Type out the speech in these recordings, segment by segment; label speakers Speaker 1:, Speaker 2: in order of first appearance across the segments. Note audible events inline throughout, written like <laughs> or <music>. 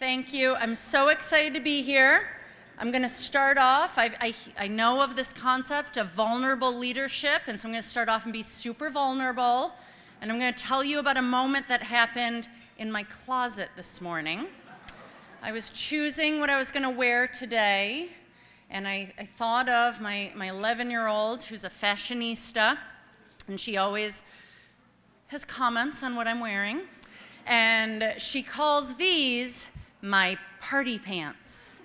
Speaker 1: Thank you. I'm so excited to be here. I'm going to start off. I, I, I, know of this concept of vulnerable leadership, and so I'm going to start off and be super vulnerable. And I'm going to tell you about a moment that happened in my closet this morning. I was choosing what I was going to wear today, and I, I thought of my my 11 year old who's a fashionista, and she always has comments on what I'm wearing. And she calls these my party pants.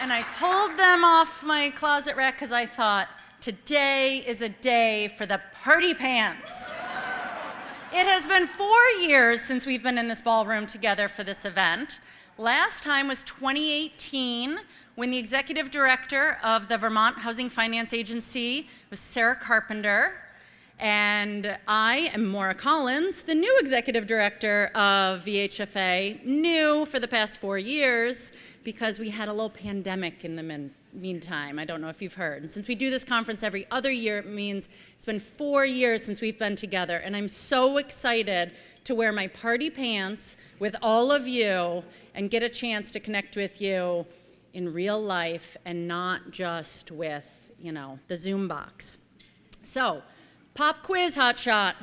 Speaker 1: and I pulled them off my closet rack because I thought, today is a day for the party pants. it has been four years since we've been in this ballroom together for this event. Last time was 2018 when the executive director of the Vermont Housing Finance Agency was Sarah Carpenter. And I am Maura Collins, the new executive director of VHFA, new for the past four years because we had a little pandemic in the meantime. I don't know if you've heard. And since we do this conference every other year, it means it's been four years since we've been together. And I'm so excited to wear my party pants with all of you and get a chance to connect with you in real life and not just with, you know, the Zoom box. So, Pop quiz, hotshot.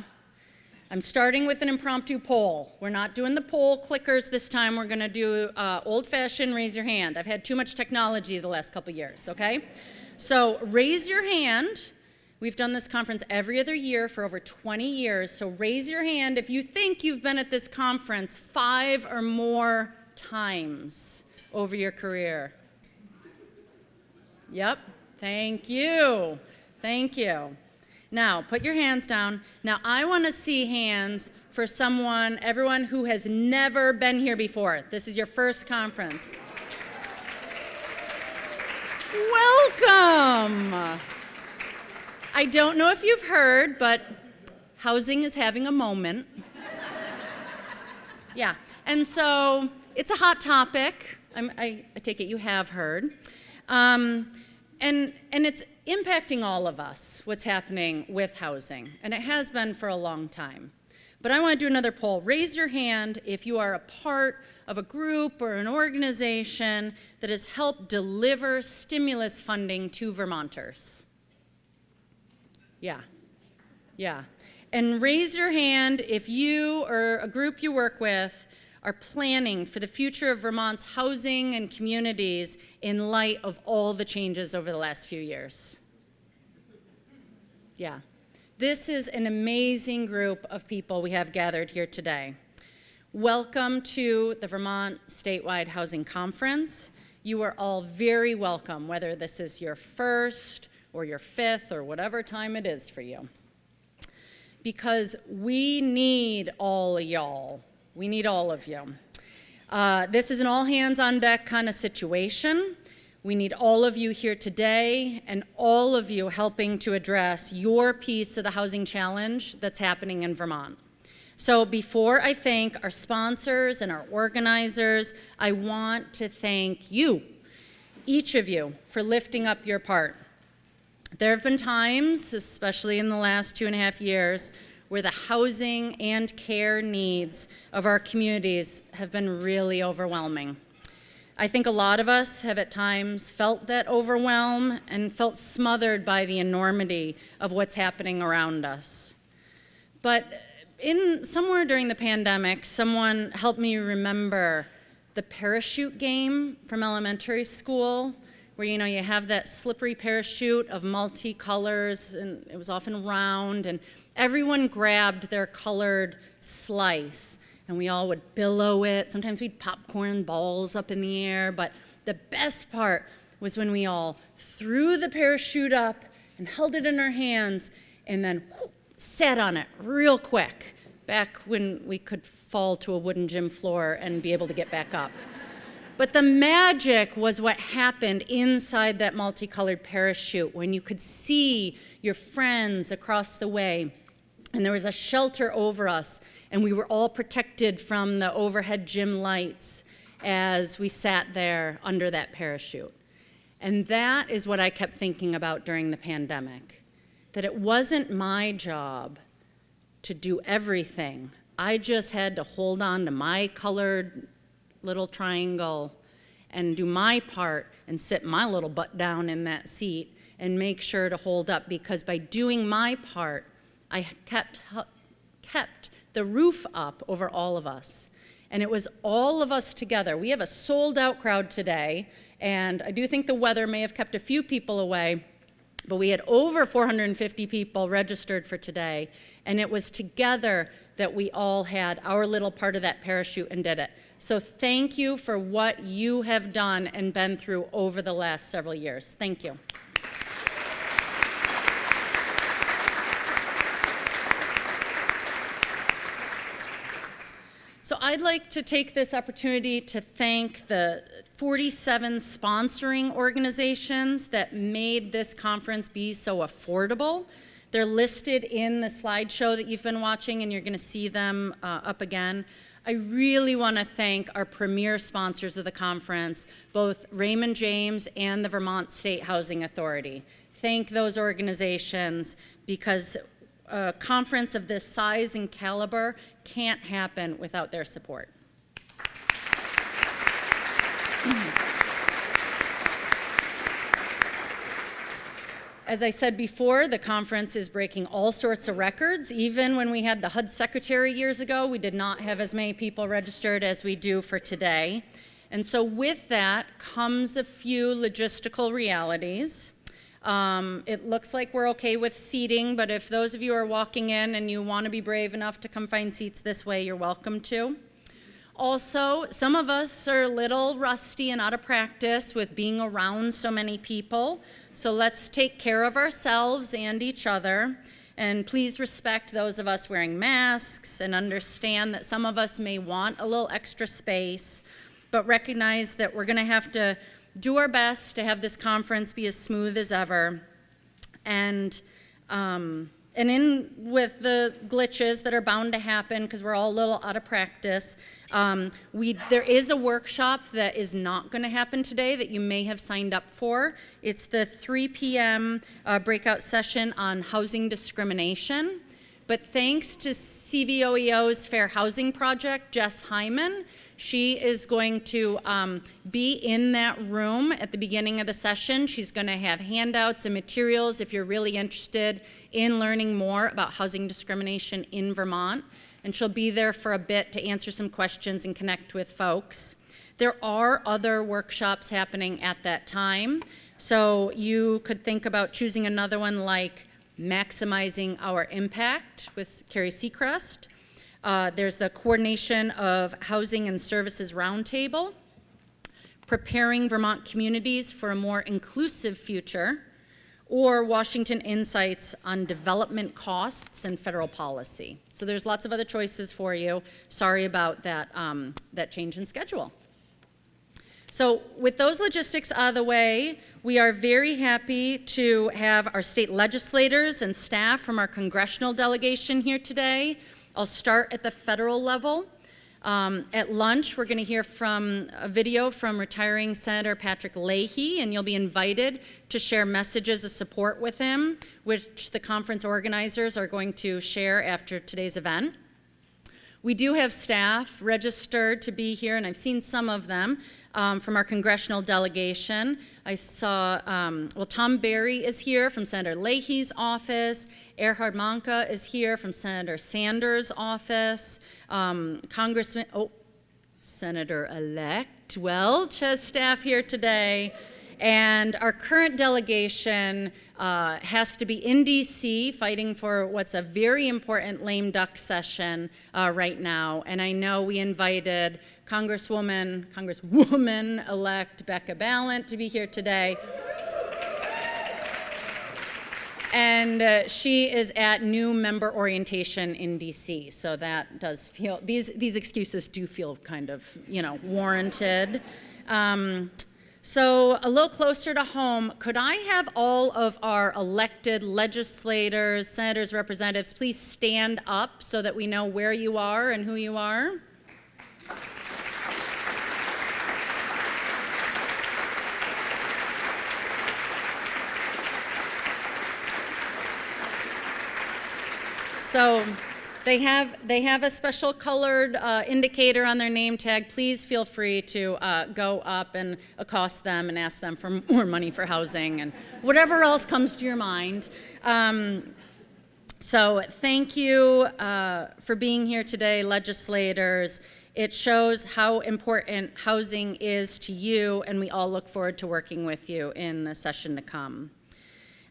Speaker 1: I'm starting with an impromptu poll. We're not doing the poll clickers this time. We're going to do uh, old-fashioned raise your hand. I've had too much technology the last couple years, okay? So raise your hand. We've done this conference every other year for over 20 years, so raise your hand if you think you've been at this conference five or more times over your career. Yep, thank you, thank you. Now, put your hands down. Now, I want to see hands for someone, everyone who has never been here before. This is your first conference. Welcome. I don't know if you've heard, but housing is having a moment. <laughs> yeah, and so it's a hot topic. I, I take it you have heard. Um, and, and it's impacting all of us, what's happening with housing, and it has been for a long time. But I want to do another poll. Raise your hand if you are a part of a group or an organization that has helped deliver stimulus funding to Vermonters. Yeah, yeah. And raise your hand if you or a group you work with are planning for the future of Vermont's housing and communities in light of all the changes over the last few years. Yeah. This is an amazing group of people we have gathered here today. Welcome to the Vermont Statewide Housing Conference. You are all very welcome, whether this is your first or your fifth or whatever time it is for you. Because we need all y'all we need all of you. Uh, this is an all hands on deck kind of situation. We need all of you here today and all of you helping to address your piece of the housing challenge that's happening in Vermont. So before I thank our sponsors and our organizers, I want to thank you, each of you, for lifting up your part. There have been times, especially in the last two and a half years, where the housing and care needs of our communities have been really overwhelming. I think a lot of us have at times felt that overwhelm and felt smothered by the enormity of what's happening around us. But in somewhere during the pandemic, someone helped me remember the parachute game from elementary school where you know you have that slippery parachute of multicolors and it was often round and everyone grabbed their colored slice and we all would billow it. Sometimes we'd popcorn balls up in the air, but the best part was when we all threw the parachute up and held it in our hands and then whoop, sat on it real quick, back when we could fall to a wooden gym floor and be able to get back up. But the magic was what happened inside that multicolored parachute when you could see your friends across the way and there was a shelter over us, and we were all protected from the overhead gym lights as we sat there under that parachute. And that is what I kept thinking about during the pandemic, that it wasn't my job to do everything I just had to hold on to my colored little triangle and do my part and sit my little butt down in that seat and make sure to hold up because by doing my part, I kept, kept the roof up over all of us. And it was all of us together. We have a sold out crowd today, and I do think the weather may have kept a few people away, but we had over 450 people registered for today, and it was together that we all had our little part of that parachute and did it. So thank you for what you have done and been through over the last several years. Thank you. So I'd like to take this opportunity to thank the 47 sponsoring organizations that made this conference be so affordable. They're listed in the slideshow that you've been watching and you're gonna see them uh, up again. I really want to thank our premier sponsors of the conference, both Raymond James and the Vermont State Housing Authority. Thank those organizations because a conference of this size and caliber can't happen without their support. As I said before, the conference is breaking all sorts of records. Even when we had the HUD secretary years ago, we did not have as many people registered as we do for today. And so with that comes a few logistical realities. Um, it looks like we're okay with seating, but if those of you are walking in and you want to be brave enough to come find seats this way, you're welcome to. Also, some of us are a little rusty and out of practice with being around so many people, so let's take care of ourselves and each other. And please respect those of us wearing masks and understand that some of us may want a little extra space, but recognize that we're going to have to do our best to have this conference be as smooth as ever. And, um, and in with the glitches that are bound to happen because we're all a little out of practice, um, we, there is a workshop that is not going to happen today that you may have signed up for. It's the 3 p.m. Uh, breakout session on housing discrimination. But thanks to CVOEO's Fair Housing Project, Jess Hyman, she is going to um, be in that room at the beginning of the session. She's going to have handouts and materials if you're really interested in learning more about housing discrimination in Vermont. And she'll be there for a bit to answer some questions and connect with folks. There are other workshops happening at that time. So you could think about choosing another one like Maximizing Our Impact with Carrie Sechrest uh, there's the Coordination of Housing and Services Roundtable, Preparing Vermont Communities for a More Inclusive Future, or Washington Insights on Development Costs and Federal Policy. So there's lots of other choices for you. Sorry about that, um, that change in schedule. So with those logistics out of the way, we are very happy to have our state legislators and staff from our congressional delegation here today. I'll start at the federal level. Um, at lunch, we're going to hear from a video from retiring Senator Patrick Leahy, and you'll be invited to share messages of support with him, which the conference organizers are going to share after today's event. We do have staff registered to be here, and I've seen some of them um, from our congressional delegation. I saw, um, well, Tom Berry is here from Senator Leahy's office. Erhard Mahnke is here from Senator Sanders' office. Um, Congressman, oh, Senator-elect Welch has staff here today. And our current delegation uh, has to be in DC fighting for what's a very important lame duck session uh, right now. And I know we invited Congresswoman, Congresswoman-elect Becca Balint to be here today. And uh, she is at new member orientation in DC, so that does feel, these, these excuses do feel kind of, you know, warranted. Um, so a little closer to home, could I have all of our elected legislators, senators, representatives, please stand up so that we know where you are and who you are? So They have, they have a special colored uh, indicator on their name tag. Please feel free to uh, go up and accost them and ask them for more money for housing and whatever else comes to your mind. Um, so thank you uh, for being here today, legislators. It shows how important housing is to you, and we all look forward to working with you in the session to come.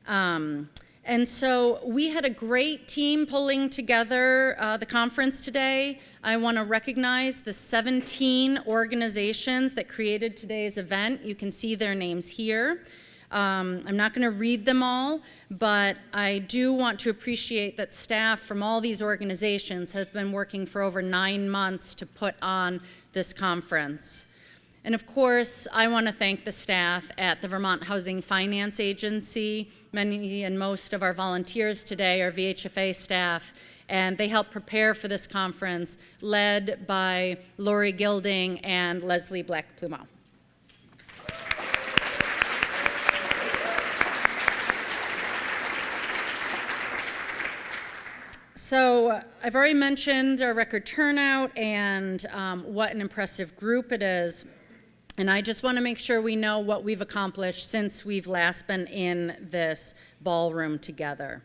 Speaker 1: Um, and so we had a great team pulling together uh, the conference today. I want to recognize the 17 organizations that created today's event. You can see their names here. Um, I'm not going to read them all, but I do want to appreciate that staff from all these organizations have been working for over nine months to put on this conference. And of course, I want to thank the staff at the Vermont Housing Finance Agency. Many and most of our volunteers today are VHFA staff, and they helped prepare for this conference, led by Lori Gilding and Leslie Black-Plumeau. So I've already mentioned our record turnout and um, what an impressive group it is. And I just want to make sure we know what we've accomplished since we've last been in this ballroom together.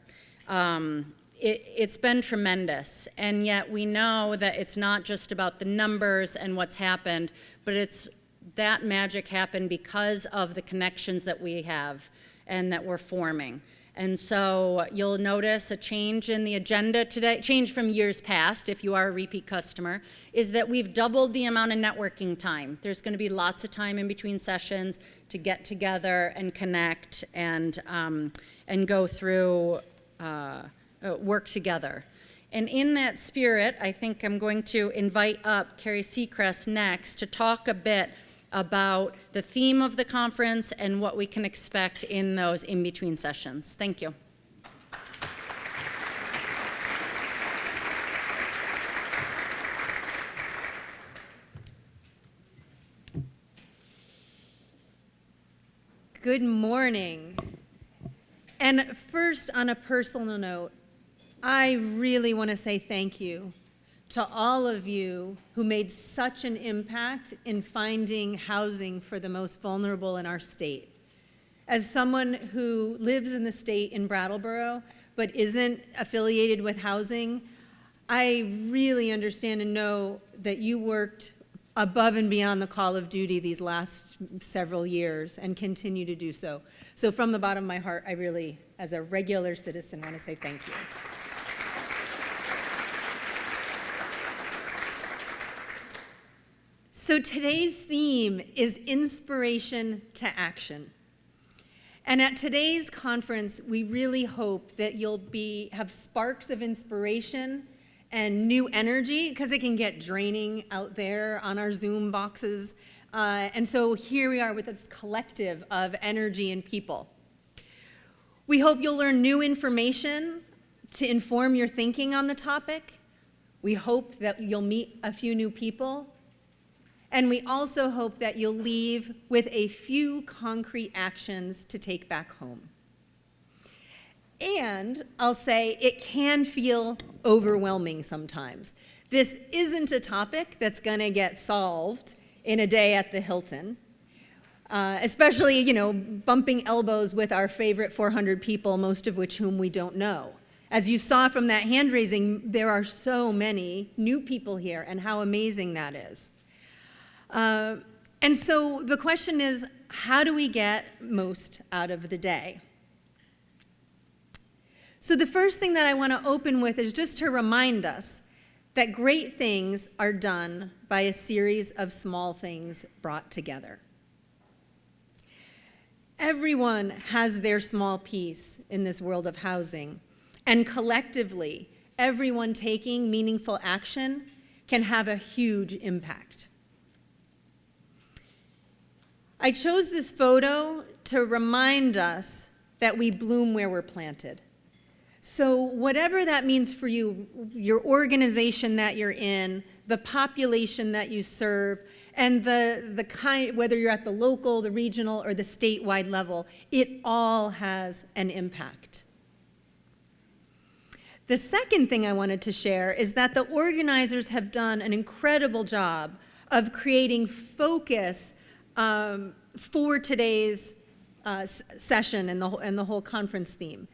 Speaker 1: Um, it, has been tremendous, and yet we know that it's not just about the numbers and what's happened, but it's that magic happened because of the connections that we have and that we're forming. And so you'll notice a change in the agenda today, change from years past if you are a repeat customer, is that we've doubled the amount of networking time. There's going to be lots of time in between sessions to get together and connect and, um, and go through, uh, uh, work together. And in that spirit, I think I'm going to invite up Carrie Seacrest next to talk a bit about the theme of the conference and what we can expect in those in-between sessions. Thank you.
Speaker 2: Good morning. And first, on a personal note, I really want to say thank you to all of you who made such an impact in finding housing for the most vulnerable in our state. As someone who lives in the state in Brattleboro but isn't affiliated with housing, I really understand and know that you worked above and beyond the call of duty these last several years and continue to do so. So from the bottom of my heart, I really, as a regular citizen, want to say thank you. So today's theme is inspiration to action. And at today's conference, we really hope that you'll be, have sparks of inspiration and new energy because it can get draining out there on our Zoom boxes. Uh, and so here we are with this collective of energy and people. We hope you'll learn new information to inform your thinking on the topic. We hope that you'll meet a few new people and we also hope that you'll leave with a few concrete actions to take back home. And I'll say it can feel overwhelming sometimes. This isn't a topic that's going to get solved in a day at the Hilton. Uh, especially, you know, bumping elbows with our favorite 400 people, most of which whom we don't know. As you saw from that hand raising, there are so many new people here, and how amazing that is. Uh, and so the question is, how do we get most out of the day? So the first thing that I want to open with is just to remind us that great things are done by a series of small things brought together. Everyone has their small piece in this world of housing, and collectively, everyone taking meaningful action can have a huge impact. I chose this photo to remind us that we bloom where we're planted. So whatever that means for you, your organization that you're in, the population that you serve, and the, the kind, whether you're at the local, the regional, or the statewide level, it all has an impact. The second thing I wanted to share is that the organizers have done an incredible job of creating focus um, for today's uh, session and the, and the whole conference theme.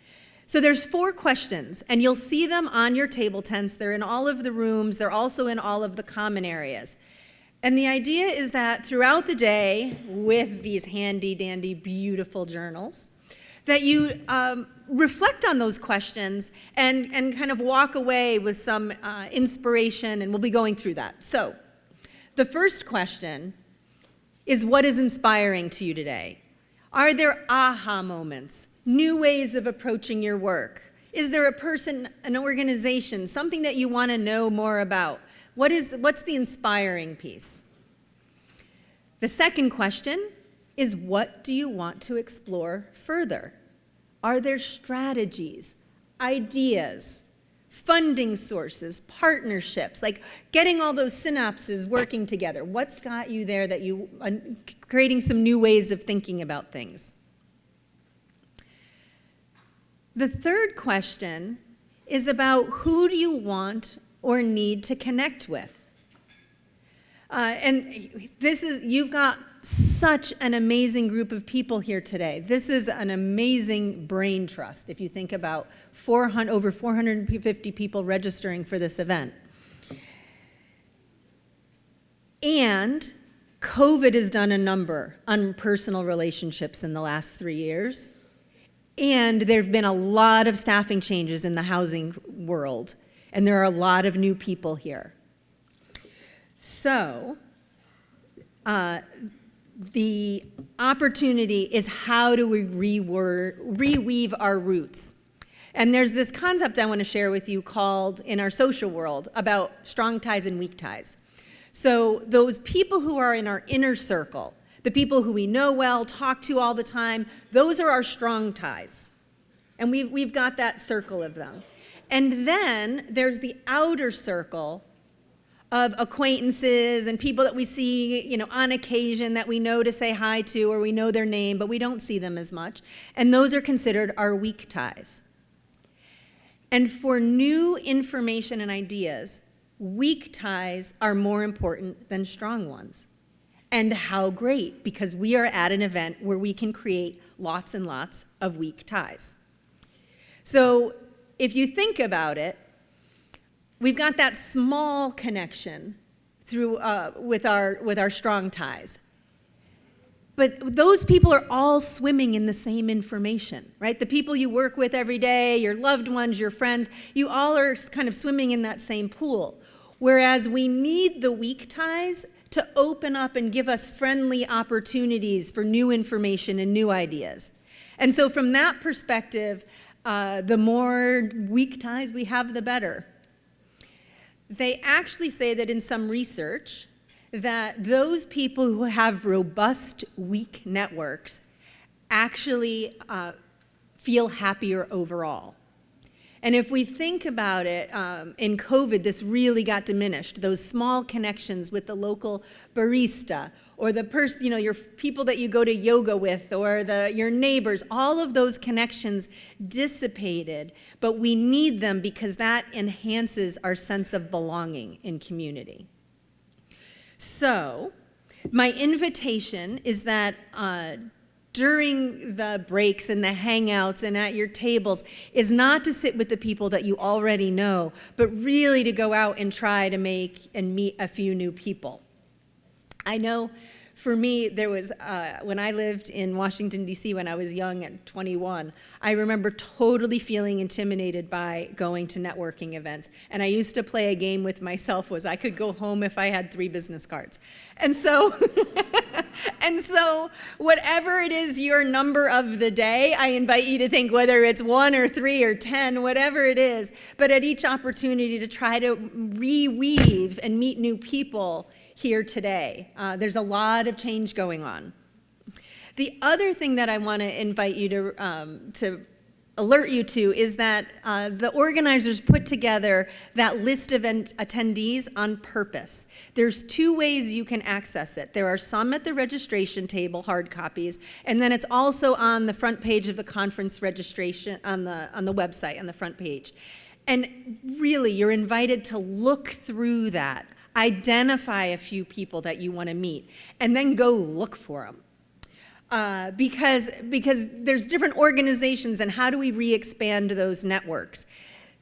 Speaker 2: So there's four questions, and you'll see them on your table tents. They're in all of the rooms. They're also in all of the common areas. And the idea is that throughout the day, with these handy dandy beautiful journals, that you um, reflect on those questions and, and kind of walk away with some uh, inspiration, and we'll be going through that. So the first question is what is inspiring to you today? Are there aha moments, new ways of approaching your work? Is there a person, an organization, something that you want to know more about? What is, what's the inspiring piece? The second question is what do you want to explore further? Are there strategies, ideas, funding sources, partnerships, like getting all those synapses working together? What's got you there that you, uh, creating some new ways of thinking about things? The third question is about who do you want or need to connect with? Uh, and this is, you've got such an amazing group of people here today. This is an amazing brain trust if you think about 400, over 450 people registering for this event. And COVID has done a number on personal relationships in the last three years. And there have been a lot of staffing changes in the housing world. And there are a lot of new people here. So, uh, the opportunity is how do we reweave our roots? And there's this concept I want to share with you called, in our social world, about strong ties and weak ties. So those people who are in our inner circle, the people who we know well, talk to all the time, those are our strong ties. And we've, we've got that circle of them. And then there's the outer circle of acquaintances and people that we see, you know, on occasion that we know to say hi to or we know their name, but we don't see them as much. And those are considered our weak ties. And for new information and ideas, weak ties are more important than strong ones. And how great, because we are at an event where we can create lots and lots of weak ties. So if you think about it, we've got that small connection through, uh, with, our, with our strong ties. But those people are all swimming in the same information, right? The people you work with every day, your loved ones, your friends, you all are kind of swimming in that same pool. Whereas we need the weak ties to open up and give us friendly opportunities for new information and new ideas. And so from that perspective, uh, the more weak ties we have, the better they actually say that in some research that those people who have robust, weak networks actually uh, feel happier overall. And if we think about it, um, in COVID, this really got diminished. Those small connections with the local barista or the person, you know, your people that you go to yoga with or the, your neighbors, all of those connections dissipated, but we need them because that enhances our sense of belonging in community. So, my invitation is that uh, during the breaks and the hangouts and at your tables is not to sit with the people that you already know, but really to go out and try to make and meet a few new people. I know for me, there was, uh, when I lived in Washington, D.C. when I was young at 21, I remember totally feeling intimidated by going to networking events. And I used to play a game with myself was I could go home if I had three business cards. And so, <laughs> and so whatever it is your number of the day, I invite you to think whether it's one or three or 10, whatever it is, but at each opportunity to try to reweave and meet new people here today. Uh, there's a lot of change going on. The other thing that I want to invite you to, um, to alert you to is that uh, the organizers put together that list of attendees on purpose. There's two ways you can access it. There are some at the registration table, hard copies, and then it's also on the front page of the conference registration on the, on the website, on the front page. And really, you're invited to look through that, identify a few people that you want to meet, and then go look for them. Uh, because, because there's different organizations, and how do we re-expand those networks?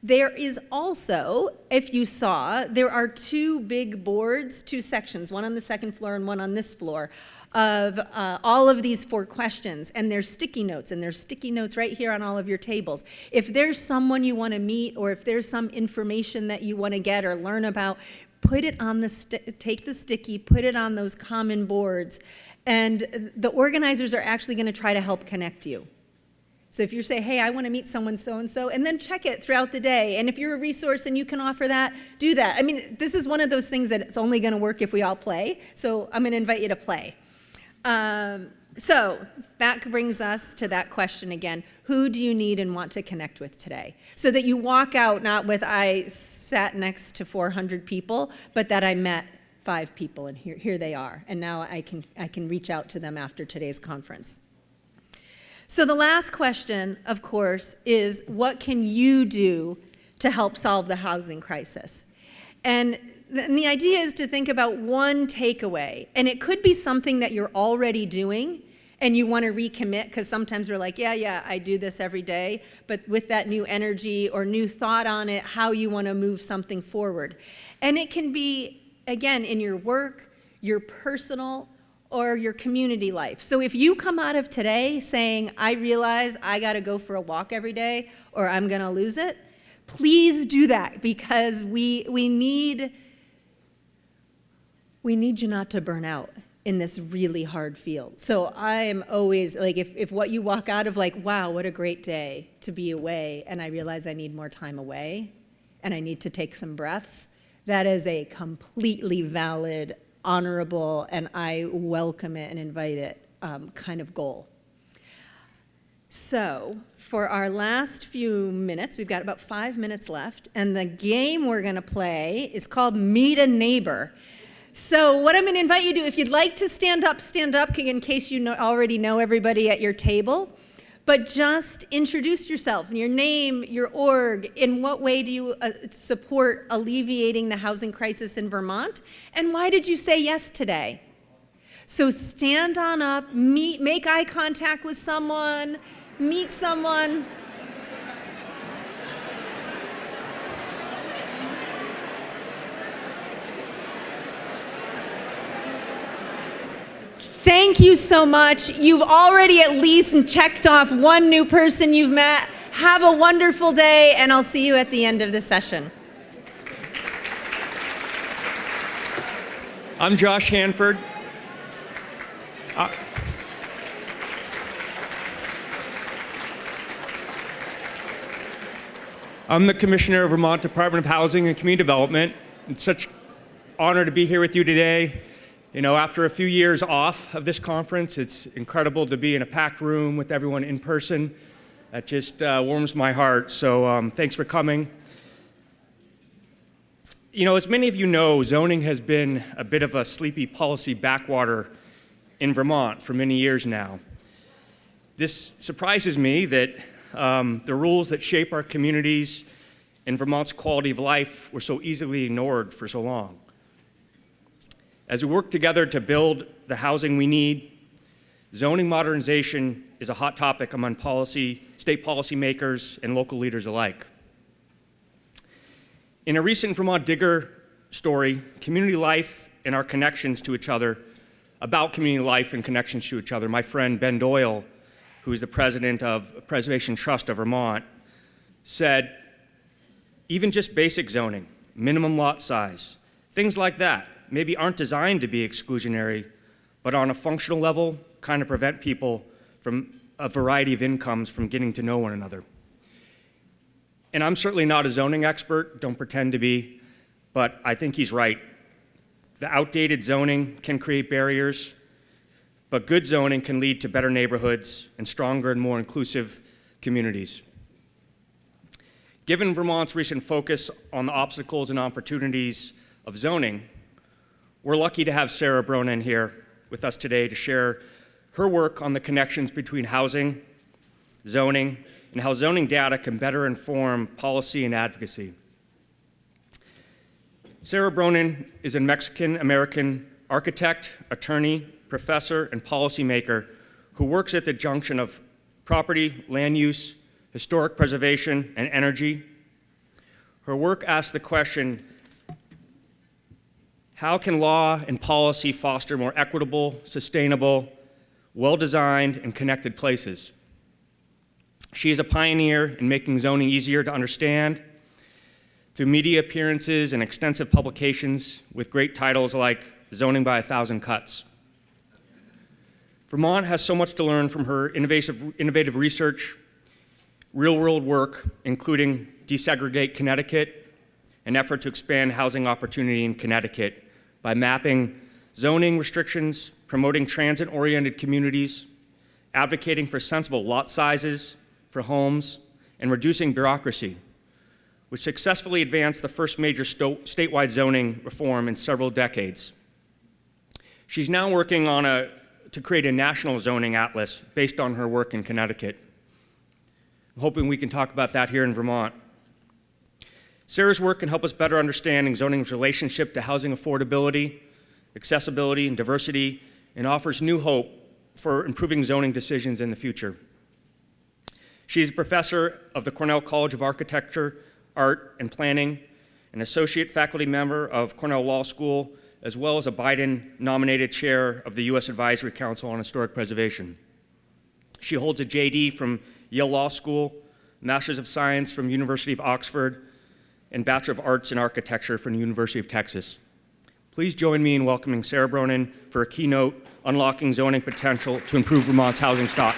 Speaker 2: There is also, if you saw, there are two big boards, two sections, one on the second floor and one on this floor, of uh, all of these four questions. And there's sticky notes, and there's sticky notes right here on all of your tables. If there's someone you want to meet, or if there's some information that you want to get or learn about, put it on the, take the sticky, put it on those common boards. And the organizers are actually going to try to help connect you. So if you say, hey, I want to meet someone so-and-so, and then check it throughout the day. And if you're a resource and you can offer that, do that. I mean, this is one of those things that it's only going to work if we all play. So I'm going to invite you to play. Um, so that brings us to that question again. Who do you need and want to connect with today? So that you walk out not with, I sat next to 400 people, but that I met five people and here, here they are. And now I can, I can reach out to them after today's conference. So the last question, of course, is what can you do to help solve the housing crisis? And and the idea is to think about one takeaway, and it could be something that you're already doing and you want to recommit because sometimes we're like, yeah, yeah, I do this every day, but with that new energy or new thought on it, how you want to move something forward. And it can be, again, in your work, your personal, or your community life. So if you come out of today saying, I realize I got to go for a walk every day or I'm going to lose it, please do that because we, we, need, we need you not to burn out in this really hard field. So I am always, like, if, if what you walk out of like, wow, what a great day to be away, and I realize I need more time away, and I need to take some breaths, that is a completely valid honorable, and I welcome it and invite it um, kind of goal. So for our last few minutes, we've got about five minutes left, and the game we're going to play is called Meet a Neighbor. So what I'm going to invite you to, do, if you'd like to stand up, stand up in case you know, already know everybody at your table but just introduce yourself, your name, your org, in what way do you uh, support alleviating the housing crisis in Vermont, and why did you say yes today? So stand on up, meet, make eye contact with someone, meet someone. Thank you so much. You've already at least checked off one new person you've met. Have a wonderful day, and I'll see you at the end of the session.
Speaker 3: I'm Josh Hanford. Uh, I'm the Commissioner of Vermont Department of Housing and Community Development. It's such honor to be here with you today. You know, after a few years off of this conference, it's incredible to be in a packed room with everyone in person. That just uh, warms my heart, so um, thanks for coming. You know, as many of you know, zoning has been a bit of a sleepy policy backwater in Vermont for many years now. This surprises me that um, the rules that shape our communities and Vermont's quality of life were so easily ignored for so long. As we work together to build the housing we need, zoning modernization is a hot topic among policy, state policymakers and local leaders alike. In a recent Vermont Digger story, community life and our connections to each other, about community life and connections to each other, my friend Ben Doyle, who is the president of Preservation Trust of Vermont, said, even just basic zoning, minimum lot size, things like that, maybe aren't designed to be exclusionary, but on a functional level, kind of prevent people from a variety of incomes from getting to know one another. And I'm certainly not a zoning expert, don't pretend to be, but I think he's right. The outdated zoning can create barriers, but good zoning can lead to better neighborhoods and stronger and more inclusive communities. Given Vermont's recent focus on the obstacles and opportunities of zoning, we're lucky to have Sarah Bronin here with us today to share her work on the connections between housing, zoning, and how zoning data can better inform policy and advocacy. Sarah Bronin is a Mexican American architect, attorney, professor, and policymaker who works at the junction of property, land use, historic preservation, and energy. Her work asks the question how can law and policy foster more equitable, sustainable, well designed, and connected places? She is a pioneer in making zoning easier to understand through media appearances and extensive publications with great titles like Zoning by a Thousand Cuts. Vermont has so much to learn from her innovative, innovative research, real world work, including Desegregate Connecticut, an effort to expand housing opportunity in Connecticut by mapping zoning restrictions, promoting transit oriented communities, advocating for sensible lot sizes for homes, and reducing bureaucracy, which successfully advanced the first major statewide zoning reform in several decades. She's now working on a, to create a national zoning atlas based on her work in Connecticut. I'm hoping we can talk about that here in Vermont. Sarah's work can help us better understand zoning's relationship to housing affordability, accessibility, and diversity, and offers new hope for improving zoning decisions in the future. She's a professor of the Cornell College of Architecture, Art, and Planning, an associate faculty member of Cornell Law School, as well as a Biden nominated chair of the U.S. Advisory Council on Historic Preservation. She holds a JD from Yale Law School, Master's of Science from University of Oxford, and Bachelor of Arts in Architecture from the University of Texas. Please join me in welcoming Sarah Bronin for a keynote, Unlocking Zoning Potential to Improve Vermont's Housing Stock.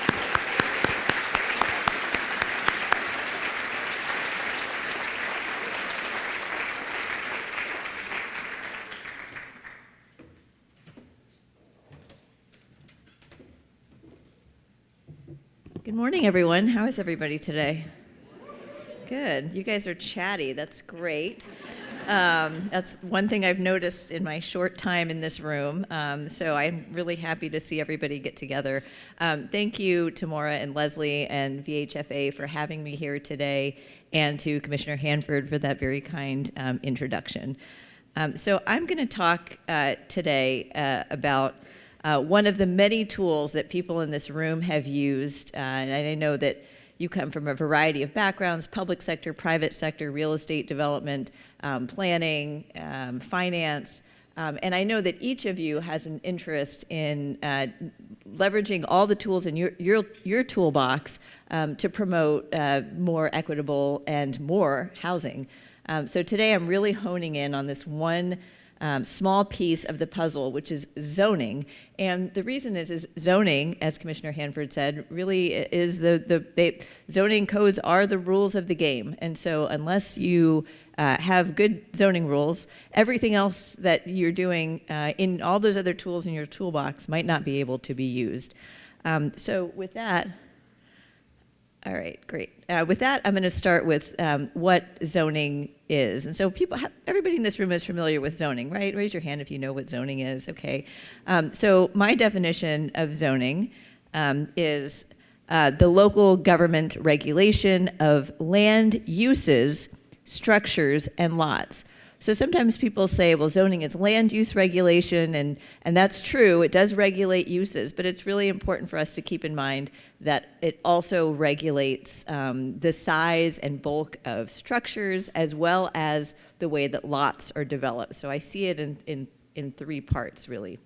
Speaker 4: Good morning, everyone. How is everybody today? Good. You guys are chatty. That's great. Um, that's one thing I've noticed in my short time in this room. Um, so I'm really happy to see everybody get together. Um, thank you to Maura and Leslie and VHFA for having me here today, and to Commissioner Hanford for that very kind um, introduction. Um, so I'm going to talk uh, today uh, about uh, one of the many tools that people in this room have used, uh, and I know that you come from a variety of backgrounds, public sector, private sector, real estate development, um, planning, um, finance, um, and I know that each of you has an interest in uh, leveraging all the tools in your, your, your toolbox um, to promote uh, more equitable and more housing. Um, so today I'm really honing in on this one um, small piece of the puzzle, which is zoning. And the reason is, is zoning, as Commissioner Hanford said, really is the, the they, zoning codes are the rules of the game. And so unless you uh, have good zoning rules, everything else that you're doing uh, in all those other tools in your toolbox might not be able to be used. Um, so with that, all right, great. Uh, with that, I'm going to start with um, what zoning is. And so people, everybody in this room is familiar with zoning, right? Raise your hand if you know what zoning is, okay? Um, so my definition of zoning um, is uh, the local government regulation of land uses, structures, and lots. So sometimes people say, well, zoning is land use regulation, and, and that's true. It does regulate uses, but it's really important for us to keep in mind that it also regulates um, the size and bulk of structures as well as the way that lots are developed. So I see it in, in, in three parts, really.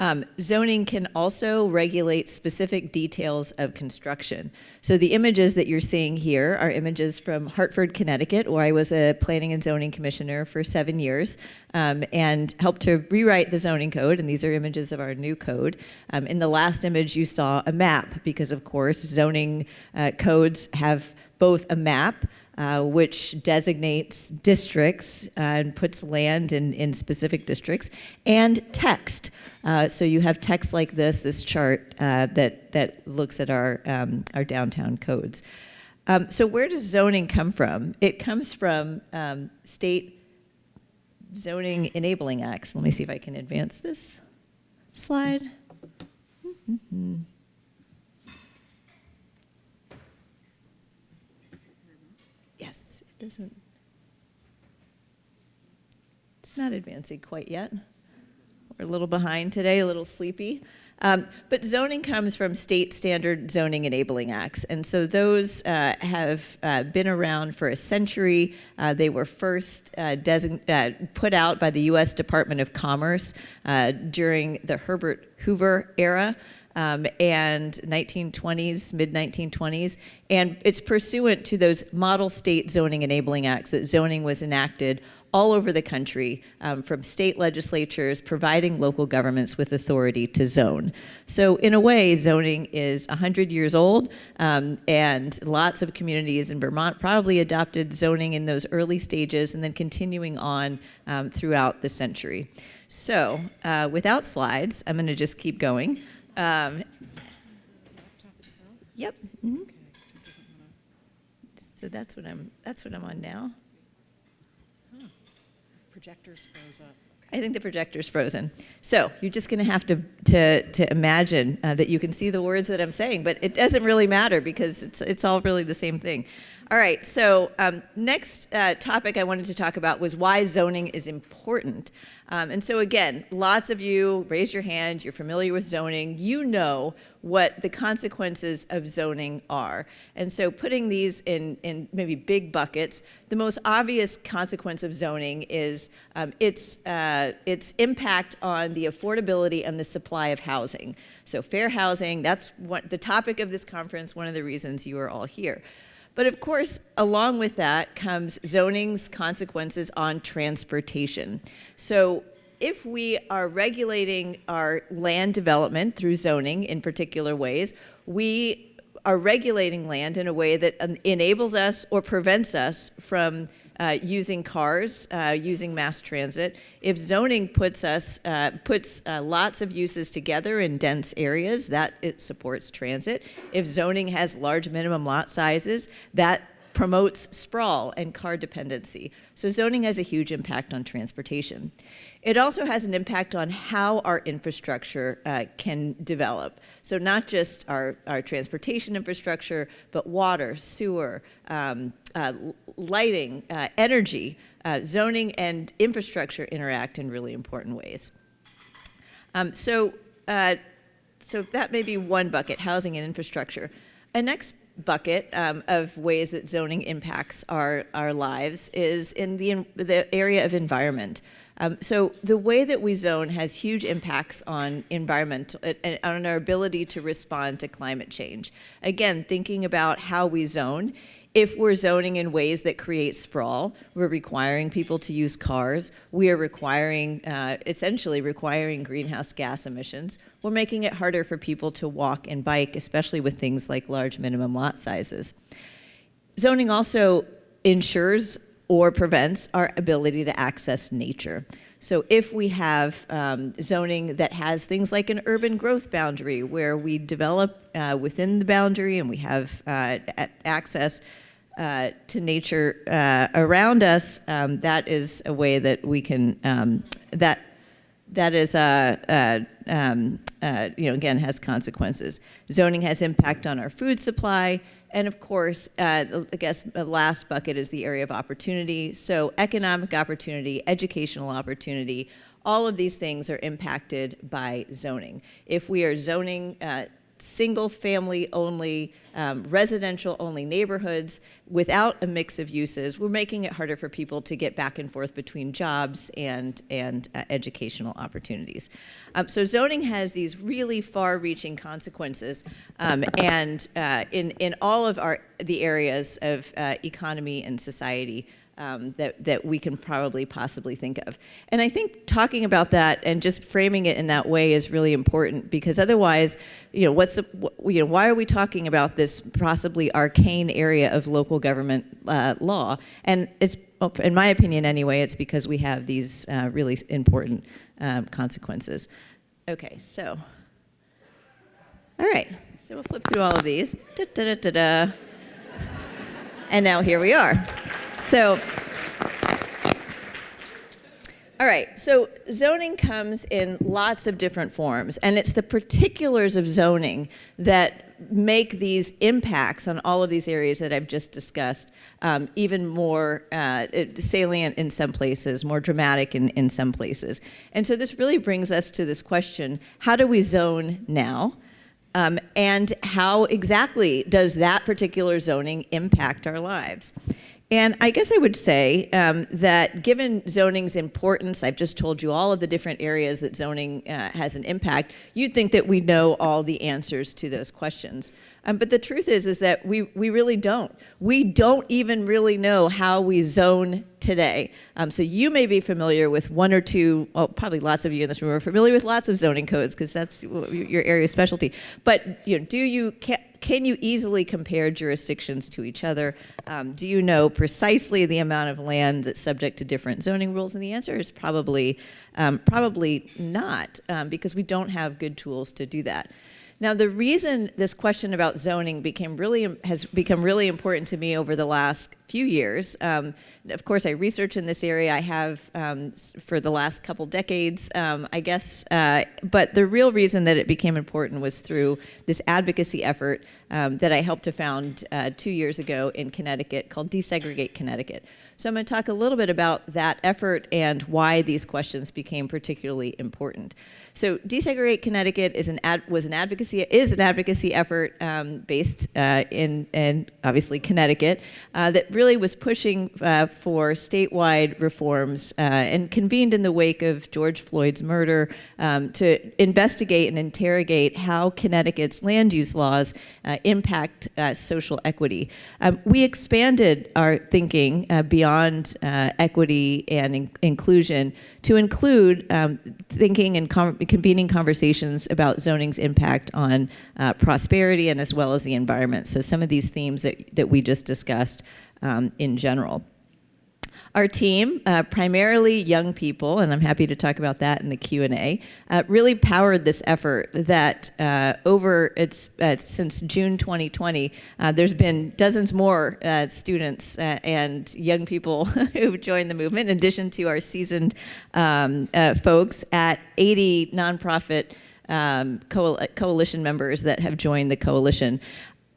Speaker 4: Um, zoning can also regulate specific details of construction. So the images that you're seeing here are images from Hartford, Connecticut, where I was a planning and zoning commissioner for seven years um, and helped to rewrite the zoning code. And these are images of our new code. Um, in the last image, you saw a map because, of course, zoning uh, codes have both a map uh, which designates districts uh, and puts land in, in specific districts, and text. Uh, so you have text like this, this chart uh, that, that looks at our, um, our downtown codes. Um, so where does zoning come from? It comes from um, state zoning enabling acts. Let me see if I can advance this slide. Mm -hmm. Doesn't, it's not advancing quite yet. We're a little behind today, a little sleepy. Um, but zoning comes from state standard zoning enabling acts. And so those uh, have uh, been around for a century. Uh, they were first uh, uh, put out by the US Department of Commerce uh, during the Herbert Hoover era. Um, and 1920s, mid 1920s, and it's pursuant to those model state zoning enabling acts that zoning was enacted all over the country um, from state legislatures providing local governments with authority to zone. So, in a way, zoning is 100 years old, um, and lots of communities in Vermont probably adopted zoning in those early stages and then continuing on um, throughout the century. So, uh, without slides, I'm going to just keep going. Um, yep. mhm. So that's what I'm. That's what I'm on now.
Speaker 5: Projector's froze up.
Speaker 4: I think the projector's frozen. So you're just going to have to to to imagine uh, that you can see the words that I'm saying, but it doesn't really matter because it's it's all really the same thing. All right. So um, next uh, topic I wanted to talk about was why zoning is important. Um, and so again, lots of you raise your hand. You're familiar with zoning. You know what the consequences of zoning are. And so putting these in, in maybe big buckets, the most obvious consequence of zoning is um, its, uh, its impact on the affordability and the supply of housing. So fair housing, that's what the topic of this conference, one of the reasons you are all here. But of course, along with that comes zoning's consequences on transportation. So if we are regulating our land development through zoning in particular ways, we are regulating land in a way that enables us or prevents us from uh, using cars, uh, using mass transit. If zoning puts us uh, puts uh, lots of uses together in dense areas, that it supports transit. If zoning has large minimum lot sizes, that promotes sprawl and car dependency. So zoning has a huge impact on transportation. It also has an impact on how our infrastructure uh, can develop. So not just our, our transportation infrastructure, but water, sewer, um, uh, lighting, uh, energy, uh, zoning and infrastructure interact in really important ways. Um, so, uh, so that may be one bucket, housing and infrastructure. A next bucket um, of ways that zoning impacts our, our lives is in the, in the area of environment. Um, so the way that we zone has huge impacts on environment and on our ability to respond to climate change. Again, thinking about how we zone, if we're zoning in ways that create sprawl, we're requiring people to use cars, we are requiring, uh, essentially requiring greenhouse gas emissions, we're making it harder for people to walk and bike, especially with things like large minimum lot sizes. Zoning also ensures or prevents our ability to access nature. So if we have um, zoning that has things like an urban growth boundary where we develop uh, within the boundary and we have uh, access uh, to nature uh, around us, um, that is a way that we can, um, that, that is, a, um, uh, you know, again, has consequences. Zoning has impact on our food supply, and of course, uh, I guess the last bucket is the area of opportunity. So economic opportunity, educational opportunity, all of these things are impacted by zoning. If we are zoning uh, single family only, um, residential only neighborhoods without a mix of uses, we're making it harder for people to get back and forth between jobs and, and uh, educational opportunities. Um, so zoning has these really far-reaching consequences um, and uh, in, in all of our, the areas of uh, economy and society um, that, that we can probably possibly think of. And I think talking about that and just framing it in that way is really important because otherwise, you know, what's the, you know, why are we talking about this possibly arcane area of local government uh, law? And it's, in my opinion anyway, it's because we have these uh, really important um, consequences. Okay, so, all right, so we'll flip through all of these. Da, da, da. And now here we are. So, all right, so zoning comes in lots of different forms, and it's the particulars of zoning that make these impacts on all of these areas that I've just discussed um, even more uh, salient in some places, more dramatic in, in some places. And so this really brings us to this question, how do we zone now? Um, and how exactly does that particular zoning impact our lives? And I guess I would say um, that given zoning's importance, I've just told you all of the different areas that zoning uh, has an impact, you'd think that we know all the answers to those questions. Um, but the truth is, is that we, we really don't. We don't even really know how we zone today. Um, so you may be familiar with one or two, well, probably lots of you in this room are familiar with lots of zoning codes because that's your area of specialty. But you know, do you, can, can you easily compare jurisdictions to each other? Um, do you know precisely the amount of land that's subject to different zoning rules? And the answer is probably, um, probably not, um, because we don't have good tools to do that. Now, the reason this question about zoning became really has become really important to me over the last few years. Um, of course, I research in this area. I have um, for the last couple decades, um, I guess. Uh, but the real reason that it became important was through this advocacy effort um, that I helped to found uh, two years ago in Connecticut called Desegregate Connecticut. So I'm going to talk a little bit about that effort and why these questions became particularly important. So Desegregate Connecticut is an ad, was an advocacy is an advocacy effort um, based uh, in in obviously Connecticut uh, that really was pushing uh, for statewide reforms uh, and convened in the wake of George Floyd's murder um, to investigate and interrogate how Connecticut's land use laws uh, impact social equity. Um, we expanded our thinking beyond equity and in inclusion to include um, thinking and convening conversations about zoning's impact on uh, prosperity and as well as the environment. So some of these themes that, that we just discussed um, in general. Our team, uh, primarily young people, and I'm happy to talk about that in the Q&A, uh, really powered this effort that uh, over, it's uh, since June 2020, uh, there's been dozens more uh, students and young people <laughs> who've joined the movement, in addition to our seasoned um, folks at 80 nonprofit um, coalition members that have joined the coalition.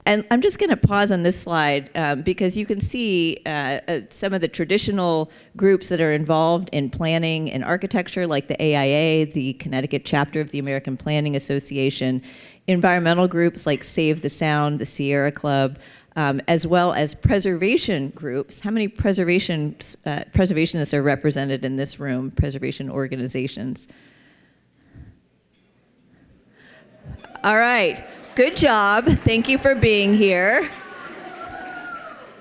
Speaker 4: And I'm just going to pause on this slide um, because you can see uh, uh, some of the traditional groups that are involved in planning and architecture, like the AIA, the Connecticut chapter of the American Planning Association, environmental groups like Save the Sound, the Sierra Club, um, as well as preservation groups. How many preservation, uh, preservationists are represented in this room, preservation organizations? All right. Good job. Thank you for being here.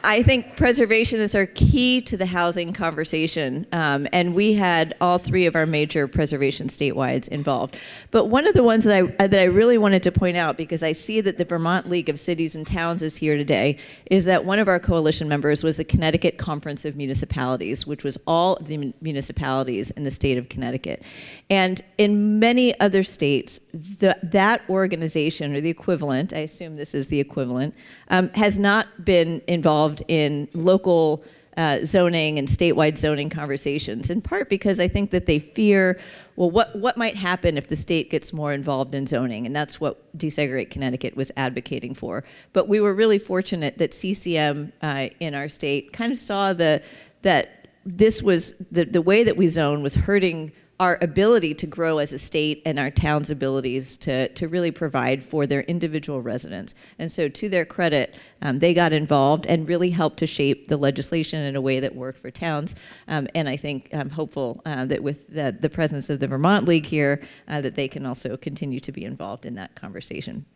Speaker 4: I think preservationists are key to the housing conversation, um, and we had all three of our major preservation statewides involved. But one of the ones that I, that I really wanted to point out, because I see that the Vermont League of Cities and Towns is here today, is that one of our coalition members was the Connecticut Conference of Municipalities, which was all of the municipalities in the state of Connecticut. And in many other states, the, that organization, or the equivalent, I assume this is the equivalent, um, has not been involved in local uh, zoning and statewide zoning conversations, in part because I think that they fear, well, what, what might happen if the state gets more involved in zoning? And that's what Desegregate Connecticut was advocating for. But we were really fortunate that CCM uh, in our state kind of saw the, that this was, the, the way that we zone was hurting our ability to grow as a state and our town's abilities to, to really provide for their individual residents. And so to their credit, um, they got involved and really helped to shape the legislation in a way that worked for towns. Um, and I think I'm hopeful uh, that with the, the, presence of the Vermont League here, uh, that they can also continue to be involved in that conversation.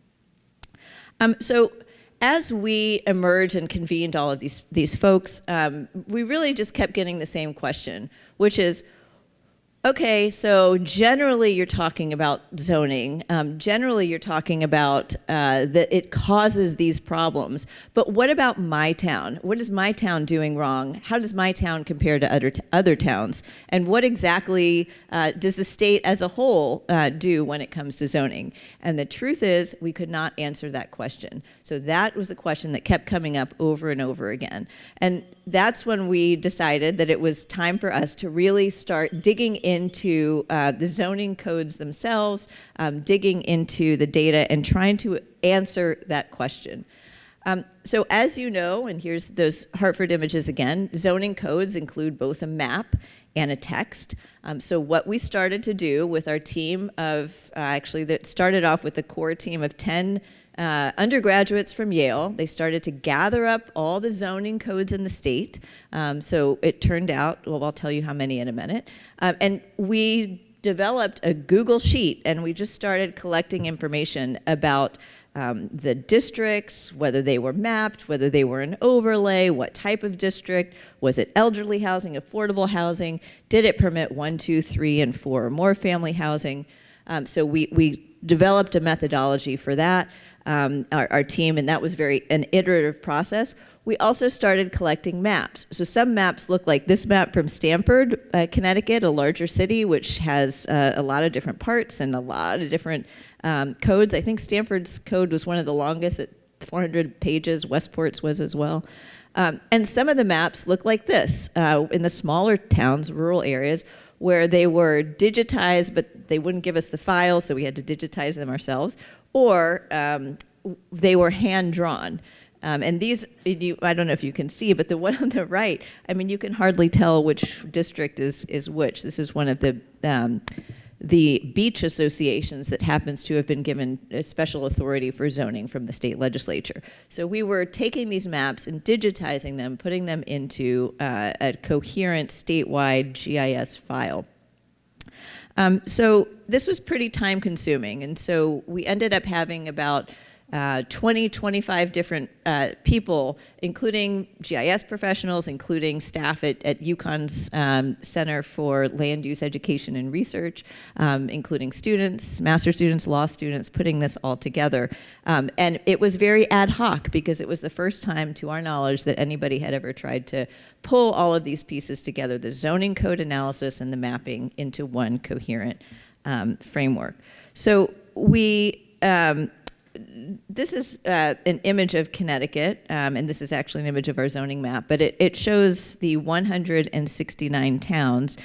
Speaker 4: Um, so as we emerged and convened all of these, these folks, um, we really just kept getting the same question, which is, Okay, so generally you're talking about zoning. Um, generally you're talking about uh, that it causes these problems. But what about my town? What is my town doing wrong? How does my town compare to other, other towns? And what exactly uh, does the state as a whole uh, do when it comes to zoning? And the truth is we could not answer that question. So that was the question that kept coming up over and over again. And that's when we decided that it was time for us to really start digging in into uh, the zoning codes themselves, um, digging into the data, and trying to answer that question. Um, so as you know, and here's those Hartford images again, zoning codes include both a map and a text. Um, so what we started to do with our team of, uh, actually that started off with a core team of 10 uh, undergraduates from Yale. They started to gather up all the zoning codes in the state. Um, so it turned out, well, I'll tell you how many in a minute. Um, and we developed a Google Sheet and we just started collecting information about um, the districts, whether they were mapped, whether they were an overlay, what type of district, was it elderly housing, affordable housing, did it permit one, two, three, and four or more family housing? Um, so we, we developed a methodology for that, um, our, our team, and that was very an iterative process. We also started collecting maps. So some maps look like this map from Stamford, uh, Connecticut, a larger city, which has uh, a lot of different parts and a lot of different um, codes. I think Stamford's code was one of the longest at 400 pages. Westport's was as well. Um, and some of the maps look like this uh, in the smaller towns, rural areas, where they were digitized, but they wouldn't give us the files, so we had to digitize them ourselves, or um, they were hand drawn. Um, and these, you, I don't know if you can see, but the <laughs> one on the right, I mean, you can hardly tell which district is, is which. This is one of the um, the beach associations that happens to have been given special authority for zoning from the state legislature. So we were taking these maps and digitizing them, putting them into uh, a coherent statewide GIS file. Um, so this was pretty time consuming, and so we ended up having about uh, 20, 25 different uh, people, including GIS professionals, including staff at, at UConn's um, Center for Land Use Education and Research, um, including students, master students, law students, putting this all together. Um, and it was very ad hoc because it was the first time, to our knowledge, that anybody had ever tried to pull all of these pieces together, the zoning code analysis and the mapping into one coherent um, framework. So we, um, this is uh, an image of Connecticut, um, and this is actually an image of our zoning map, but it, it shows the 169 towns.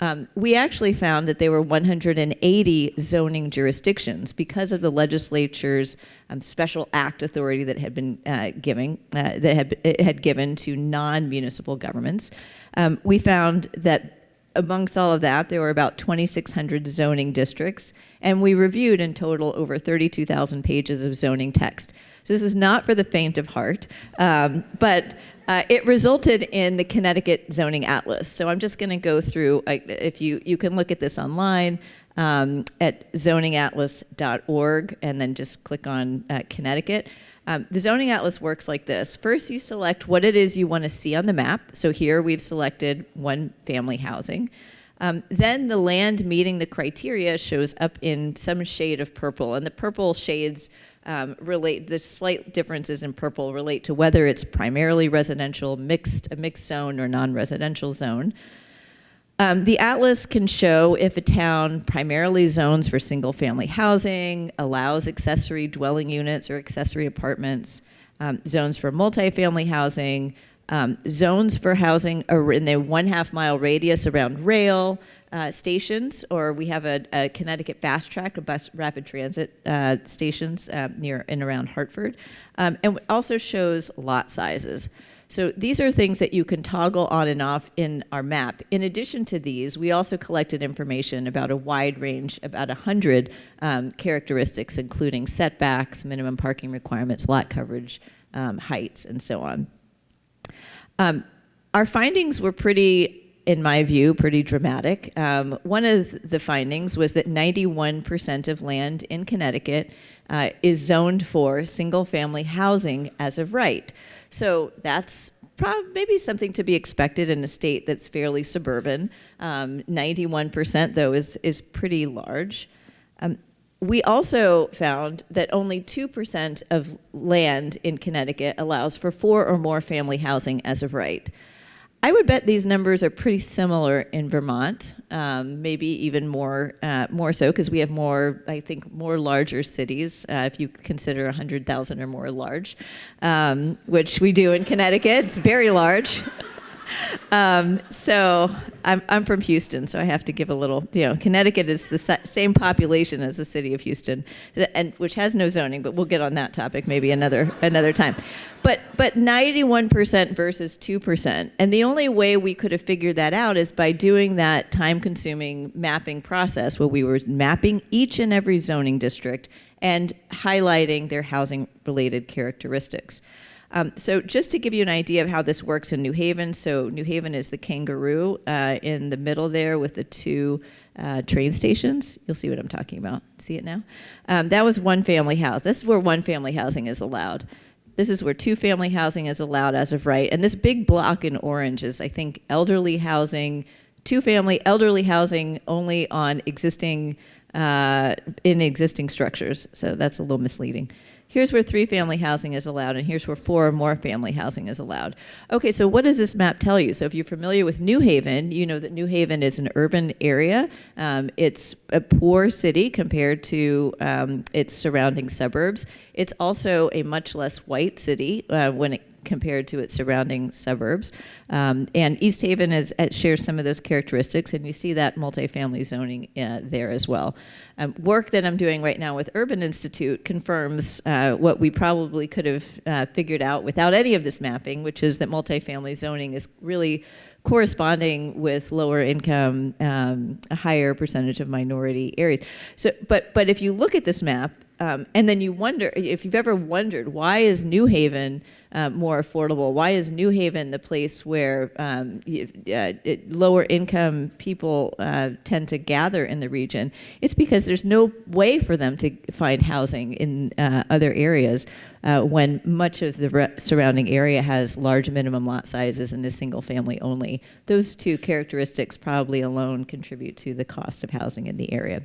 Speaker 4: Um, we actually found that there were 180 zoning jurisdictions because of the legislature's um, special act authority that had been uh, giving uh, that had it had given to non-municipal governments. Um, we found that amongst all of that, there were about 2,600 zoning districts, and we reviewed in total over 32,000 pages of zoning text. So this is not for the faint of heart, um, but uh, it resulted in the Connecticut Zoning Atlas. So I'm just going to go through, if you, you can look at this online um, at zoningatlas.org and then just click on uh, Connecticut. Um, the zoning atlas works like this. First, you select what it is you want to see on the map. So here we've selected one family housing. Um, then the land meeting the criteria shows up in some shade of purple, and the purple shades um, relate, the slight differences in purple relate to whether it's primarily residential, mixed, a mixed zone, or non-residential zone. Um, the atlas can show if a town primarily zones for single family housing, allows accessory dwelling units or accessory apartments, um, zones for multifamily housing, um, zones for housing are in the one half mile radius around rail uh, stations, or we have a, a, Connecticut Fast Track, a bus rapid transit uh, stations uh, near and around Hartford, um, and also shows lot sizes. So these are things that you can toggle on and off in our map. In addition to these, we also collected information about a wide range, about 100 um, characteristics, including setbacks, minimum parking requirements, lot coverage, um, heights, and so on. Um, our findings were pretty in my view, pretty dramatic. Um, one of the findings was that 91% of land in Connecticut uh, is zoned for single family housing as of right. So that's maybe something to be expected in a state that's fairly suburban. 91% um, though is, is pretty large. Um, we also found that only 2% of land in Connecticut allows for four or more family housing as of right. I would bet these numbers are pretty similar in Vermont, um, maybe even more, uh, more so because we have more, I think, more larger cities, uh, if you consider 100,000 or more large, um, which we do in Connecticut. It's very large. <laughs> <laughs> Um, so I'm, I'm from Houston, so I have to give a little, you know, Connecticut is the same population as the city of Houston, and which has no zoning, but we'll get on that topic maybe another another time. But but 91% versus 2%, and the only way we could have figured that out is by doing that time-consuming mapping process, where we were mapping each and every zoning district and highlighting their housing-related characteristics. Um, so just to give you an idea of how this works in New Haven, so New Haven is the kangaroo uh, in the middle there with the two uh, train stations. You'll see what I'm talking about. See it now? Um, that was one family house. This is where one family housing is allowed. This is where two family housing is allowed as of right. And this big block in orange is, I think, elderly housing, two family elderly housing only on existing, uh, in existing structures. So that's a little misleading. Here's where three family housing is allowed, and here's where four or more family housing is allowed. Okay, so what does this map tell you? So if you're familiar with New Haven, you know that New Haven is an urban area. Um, it's a poor city compared to um, its surrounding suburbs. It's also a much less white city uh, when it compared to its surrounding suburbs. Um, and East Haven is, uh, shares some of those characteristics, and you see that multifamily zoning uh, there as well. Um, work that I'm doing right now with Urban Institute confirms uh, what we probably could have uh, figured out without any of this mapping, which is that multifamily zoning is really corresponding with lower income, um, a higher percentage of minority areas. So, but but if you look at this map, um, and then you wonder if you've ever wondered why is New Haven uh, more affordable? Why is New Haven the place where um, uh, lower income people uh, tend to gather in the region? It's because there's no way for them to find housing in uh, other areas uh, when much of the surrounding area has large minimum lot sizes and is single family only. Those two characteristics probably alone contribute to the cost of housing in the area.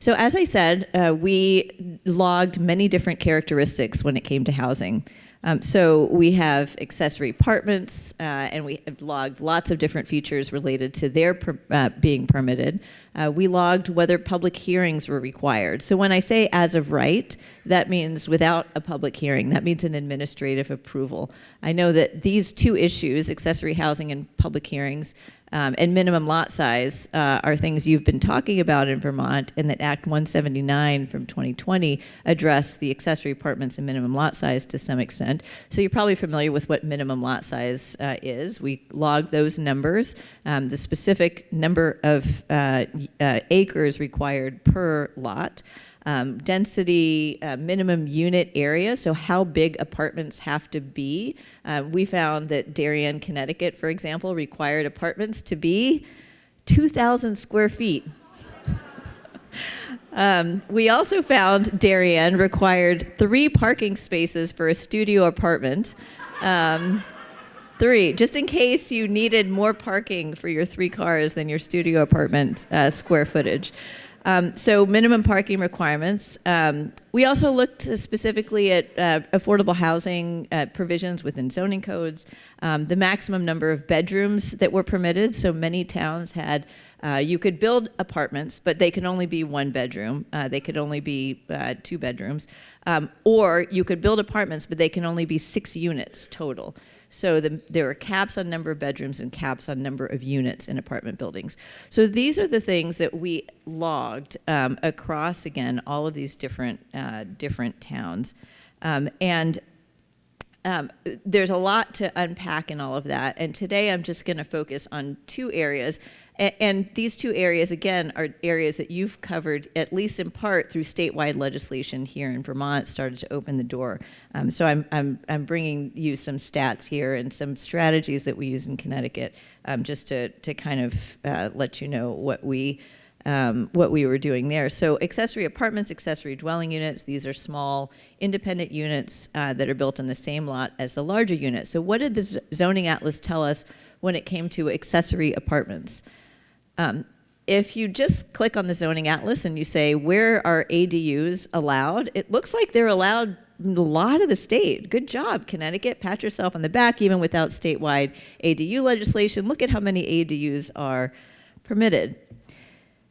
Speaker 4: So as I said, uh, we logged many different characteristics when it came to housing. Um, so we have accessory apartments, uh, and we have logged lots of different features related to their per, uh, being permitted. Uh, we logged whether public hearings were required. So when I say as of right, that means without a public hearing. That means an administrative approval. I know that these two issues, accessory housing and public hearings, um, and minimum lot size uh, are things you've been talking about in Vermont, and that Act 179 from 2020 addressed the accessory apartments and minimum lot size to some extent. So you're probably familiar with what minimum lot size uh, is. We log those numbers, um, the specific number of uh, uh acres required per lot um, density, uh, minimum unit area, so how big apartments have to be. Uh, we found that Darien, Connecticut, for example, required apartments to be 2,000 square feet. <laughs> um, we also found Darien required three parking spaces for a studio apartment. Um, three, just in case you needed more parking for your three cars than your studio apartment uh, square footage. Um, so minimum parking requirements. Um, we also looked specifically at uh, affordable housing uh, provisions within zoning codes, um, the maximum number of bedrooms that were permitted. So many towns had, uh, you could build apartments, but they can only be one bedroom. Uh, they could only be uh, two bedrooms. Um, or you could build apartments, but they can only be six units total. So the, there are caps on number of bedrooms and caps on number of units in apartment buildings. So these are the things that we logged um, across, again, all of these different, uh, different towns. Um, and um, there's a lot to unpack in all of that. And today I'm just going to focus on two areas. And, these two areas, again, are areas that you've covered, at least in part, through statewide legislation here in Vermont, started to open the door. Um, so I'm, I'm, I'm bringing you some stats here and some strategies that we use in Connecticut, um, just to, to kind of uh, let you know what we, um, what we were doing there. So accessory apartments, accessory dwelling units, these are small independent units uh, that are built on the same lot as the larger unit. So what did the zoning atlas tell us when it came to accessory apartments? Um, if you just click on the zoning atlas and you say, where are ADUs allowed? It looks like they're allowed a lot of the state. Good job, Connecticut. Pat yourself on the back, even without statewide ADU legislation. Look at how many ADUs are permitted.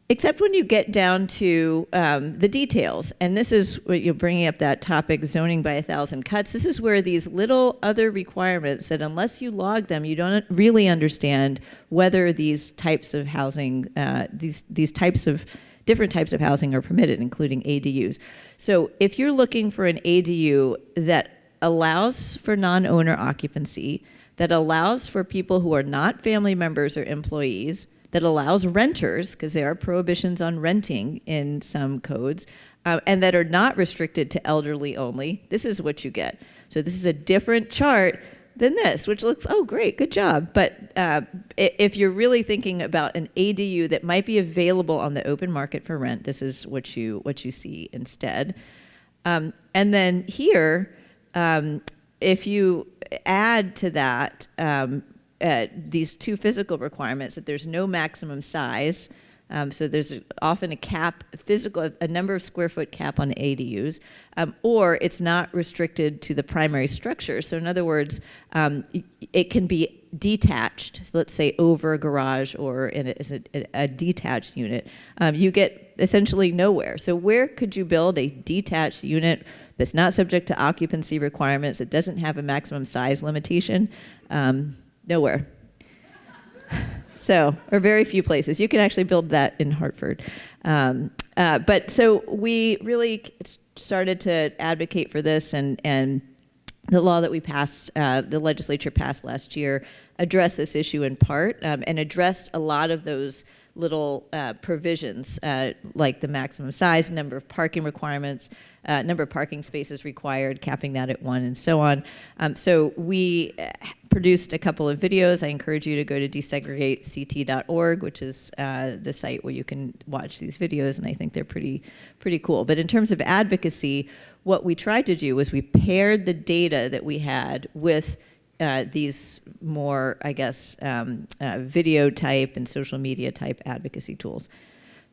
Speaker 4: Except when you get down to um, the details. And this is what you're bringing up that topic, zoning by a thousand cuts. This is where these little other requirements that unless you log them, you don't really understand whether these types of housing, uh, these, these types of different types of housing are permitted, including ADUs. So if you're looking for an ADU that allows for non-owner occupancy, that allows for people who are not family members or employees, that allows renters, because there are prohibitions on renting in some codes, uh, and that are not restricted to elderly only, this is what you get. So this is a different chart than this, which looks, oh, great, good job. But uh, if you're really thinking about an ADU that might be available on the open market for rent, this is what you, what you see instead. Um, and then here, um, if you add to that um, uh, these two physical requirements, that there's no maximum size, um, so there's often a cap, physical, a number of square foot cap on ADUs, um, or it's not restricted to the primary structure. So in other words, um, it can be detached, so let's say over a garage or in a, a, a detached unit. Um, you get essentially nowhere. So where could you build a detached unit that's not subject to occupancy requirements, it doesn't have a maximum size limitation? Um, nowhere. So, or very few places. You can actually build that in Hartford. Um, uh, but so we really started to advocate for this, and, and the law that we passed, uh, the legislature passed last year, addressed this issue in part um, and addressed a lot of those little uh, provisions, uh, like the maximum size, number of parking requirements, uh, number of parking spaces required, capping that at one, and so on. Um, so we uh, produced a couple of videos. I encourage you to go to desegregate.ct.org, which is uh, the site where you can watch these videos, and I think they're pretty, pretty cool. But in terms of advocacy, what we tried to do was we paired the data that we had with uh, these more, I guess, um, uh, video type and social media type advocacy tools.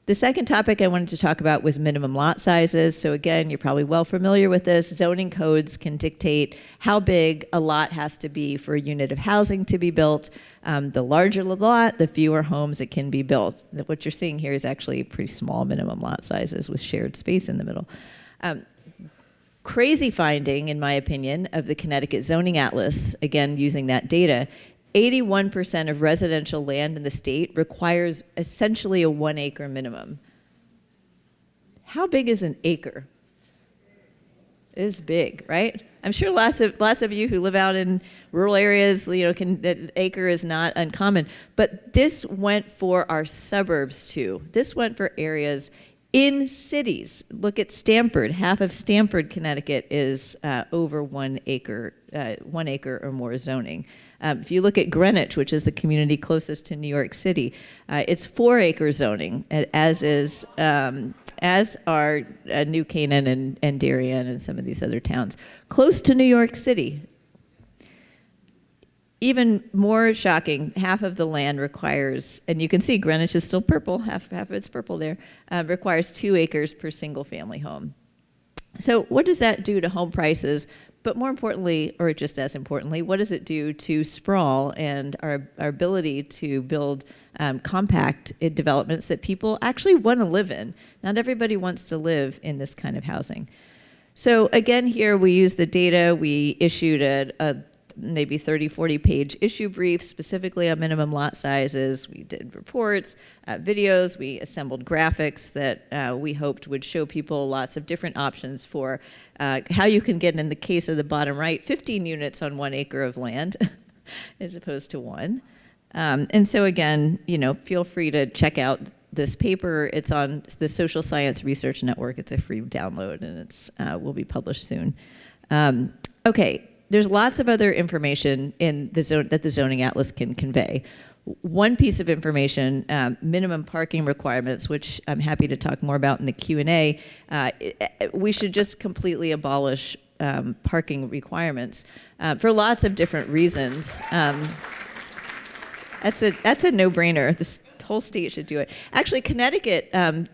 Speaker 4: The second topic I wanted to talk about was minimum lot sizes. So again, you're probably well familiar with this. Zoning codes can dictate how big a lot has to be for a unit of housing to be built. Um, the larger the lot, the fewer homes it can be built. What you're seeing here is actually pretty small minimum lot sizes with shared space in the middle. Um, crazy finding, in my opinion, of the Connecticut Zoning Atlas, again using that data, 81% of residential land in the state requires essentially a one acre minimum. How big is an acre? It is big, right? I'm sure lots of lots of you who live out in rural areas, you know, can that acre is not uncommon. But this went for our suburbs too. This went for areas in cities. Look at Stamford. Half of Stamford, Connecticut, is uh, over one acre, uh, one acre or more zoning. Um, if you look at Greenwich, which is the community closest to New York City, uh, it's four acre zoning, as is um, as are uh, New Canaan and, and Darien and some of these other towns, close to New York City. Even more shocking, half of the land requires, and you can see Greenwich is still purple, half, half of it's purple there, uh, requires two acres per single family home. So what does that do to home prices, but more importantly, or just as importantly, what does it do to sprawl and our, our ability to build um, compact developments that people actually want to live in? Not everybody wants to live in this kind of housing. So again, here we use the data. We issued a, a maybe 30, 40 page issue brief specifically on minimum lot sizes. We did reports, uh, videos, we assembled graphics that uh, we hoped would show people lots of different options for uh, how you can get, in the case of the bottom right, 15 units on one acre of land <laughs> as opposed to one. Um, and so again, you know, feel free to check out this paper. It's on the Social Science Research Network. It's a free download and it's uh, will be published soon. Um, okay, there's lots of other information in the zone that the zoning atlas can convey. One piece of information, um, minimum parking requirements, which I'm happy to talk more about in the Q&A, uh, we should just completely abolish um, parking requirements uh, for lots of different reasons. Um, that's a, that's a no-brainer. This whole state should do it. Actually, Connecticut um,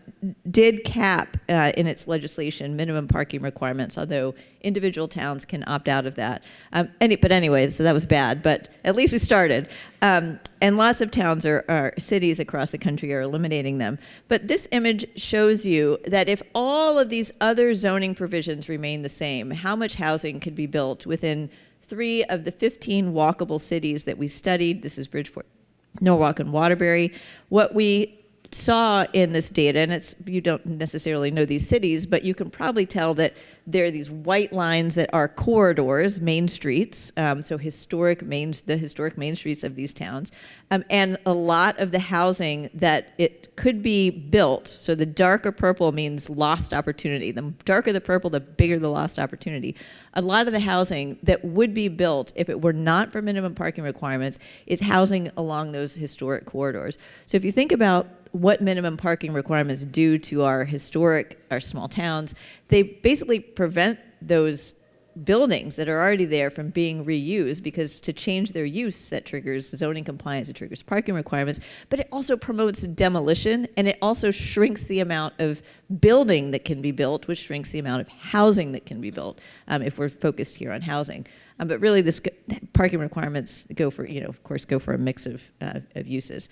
Speaker 4: did cap uh, in its legislation minimum parking requirements, although individual towns can opt out of that. Um, any, but anyway, so that was bad, but at least we started. Um, and lots of towns or, cities across the country are eliminating them. But this image shows you that if all of these other zoning provisions remain the same, how much housing could be built within three of the 15 walkable cities that we studied. This is Bridgeport, Norwalk, and Waterbury. What we saw in this data, and it's you don't necessarily know these cities, but you can probably tell that there are these white lines that are corridors, main streets, um, so historic main, the historic main streets of these towns, um, and a lot of the housing that it could be built. So the darker purple means lost opportunity. The darker the purple, the bigger the lost opportunity. A lot of the housing that would be built if it were not for minimum parking requirements is housing along those historic corridors. So if you think about what minimum parking requirements do to our historic, our small towns, they basically prevent those buildings that are already there from being reused because to change their use that triggers zoning compliance, it triggers parking requirements, but it also promotes demolition and it also shrinks the amount of building that can be built, which shrinks the amount of housing that can be built um, if we're focused here on housing. Um, but really this parking requirements go for, you know, of course, go for a mix of, uh, of uses.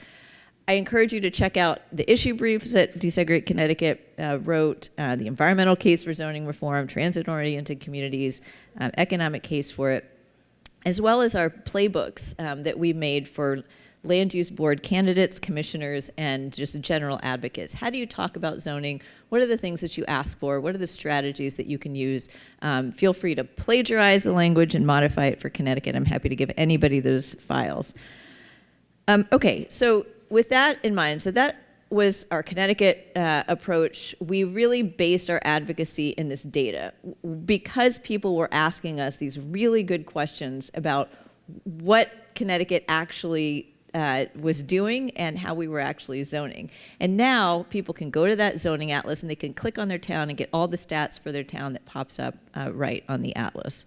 Speaker 4: I encourage you to check out the issue briefs that Desegregate Connecticut uh, wrote, uh, the environmental case for zoning reform, transit-oriented communities, um, economic case for it, as well as our playbooks um, that we made for land use board candidates, commissioners, and just general advocates. How do you talk about zoning? What are the things that you ask for? What are the strategies that you can use? Um, feel free to plagiarize the language and modify it for Connecticut. I'm happy to give anybody those files. Um, okay, so with that in mind, so that was our Connecticut uh, approach. We really based our advocacy in this data because people were asking us these really good questions about what Connecticut actually uh, was doing and how we were actually zoning. And now people can go to that zoning atlas and they can click on their town and get all the stats for their town that pops up uh, right on the atlas.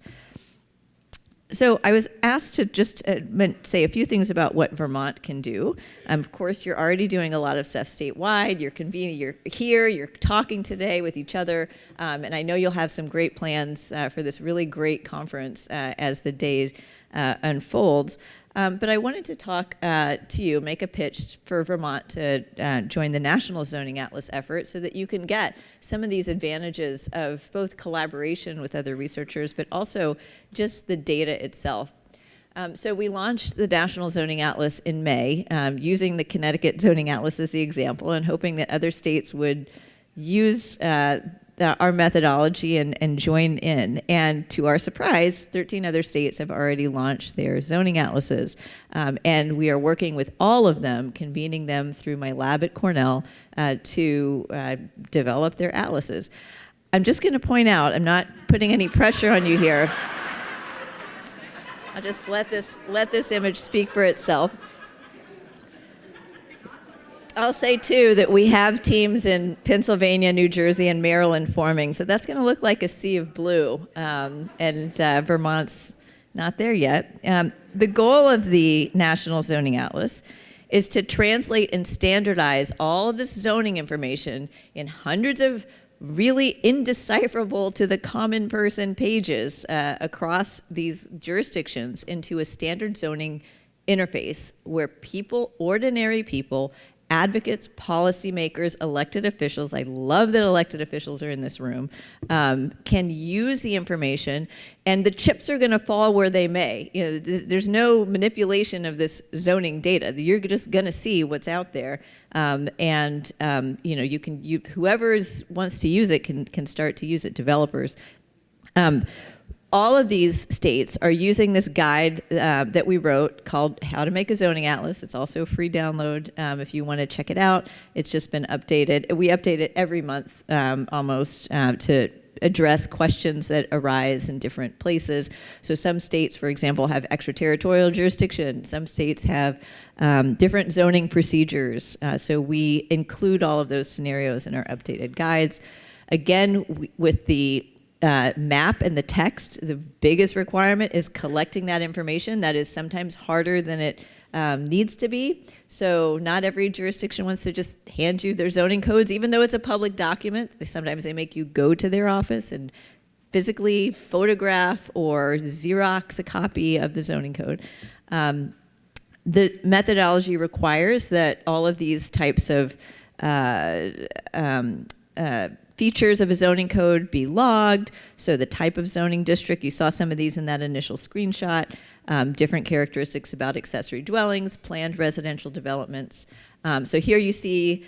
Speaker 4: So I was asked to just uh, say a few things about what Vermont can do. Um, of course, you're already doing a lot of stuff statewide. You're convening, you're here, you're talking today with each other, um, and I know you'll have some great plans uh, for this really great conference uh, as the day uh, unfolds. Um, but I wanted to talk uh, to you, make a pitch for Vermont to uh, join the National Zoning Atlas effort so that you can get some of these advantages of both collaboration with other researchers, but also just the data itself. Um, so we launched the National Zoning Atlas in May, um, using the Connecticut Zoning Atlas as the example and hoping that other states would use uh, uh, our methodology and, and join in. And to our surprise, 13 other states have already launched their zoning atlases. Um, and we are working with all of them, convening them through my lab at Cornell uh, to uh, develop their atlases. I'm just going to point out, I'm not putting any pressure on you here. I'll just let this, let this image speak for itself. I'll say too that we have teams in Pennsylvania, New Jersey, and Maryland forming, so that's going to look like a sea of blue, um, and uh, Vermont's not there yet. Um, the goal of the National Zoning Atlas is to translate and standardize all of this zoning information in hundreds of really indecipherable to the common person pages uh, across these jurisdictions into a standard zoning interface where people, ordinary people, advocates, policymakers, elected officials, I love that elected officials are in this room, um, can use the information and the chips are going to fall where they may. You know, th there's no manipulation of this zoning data. You're just going to see what's out there. Um, and um, you know, you can, you, whoever wants to use it can, can start to use it, developers. All of these states are using this guide uh, that we wrote called How to Make a Zoning Atlas. It's also a free download um, if you want to check it out. It's just been updated. We update it every month um, almost uh, to address questions that arise in different places. So some states, for example, have extraterritorial jurisdiction. Some states have um, different zoning procedures. Uh, so we include all of those scenarios in our updated guides. Again, with the uh, map and the text, the biggest requirement is collecting that information. That is sometimes harder than it um, needs to be. So not every jurisdiction wants to just hand you their zoning codes, even though it's a public document. They, sometimes they make you go to their office and physically photograph or Xerox a copy of the zoning code. Um, the methodology requires that all of these types of uh, um, uh, features of a zoning code be logged. So the type of zoning district, you saw some of these in that initial screenshot, um, different characteristics about accessory dwellings, planned residential developments. Um, so here you see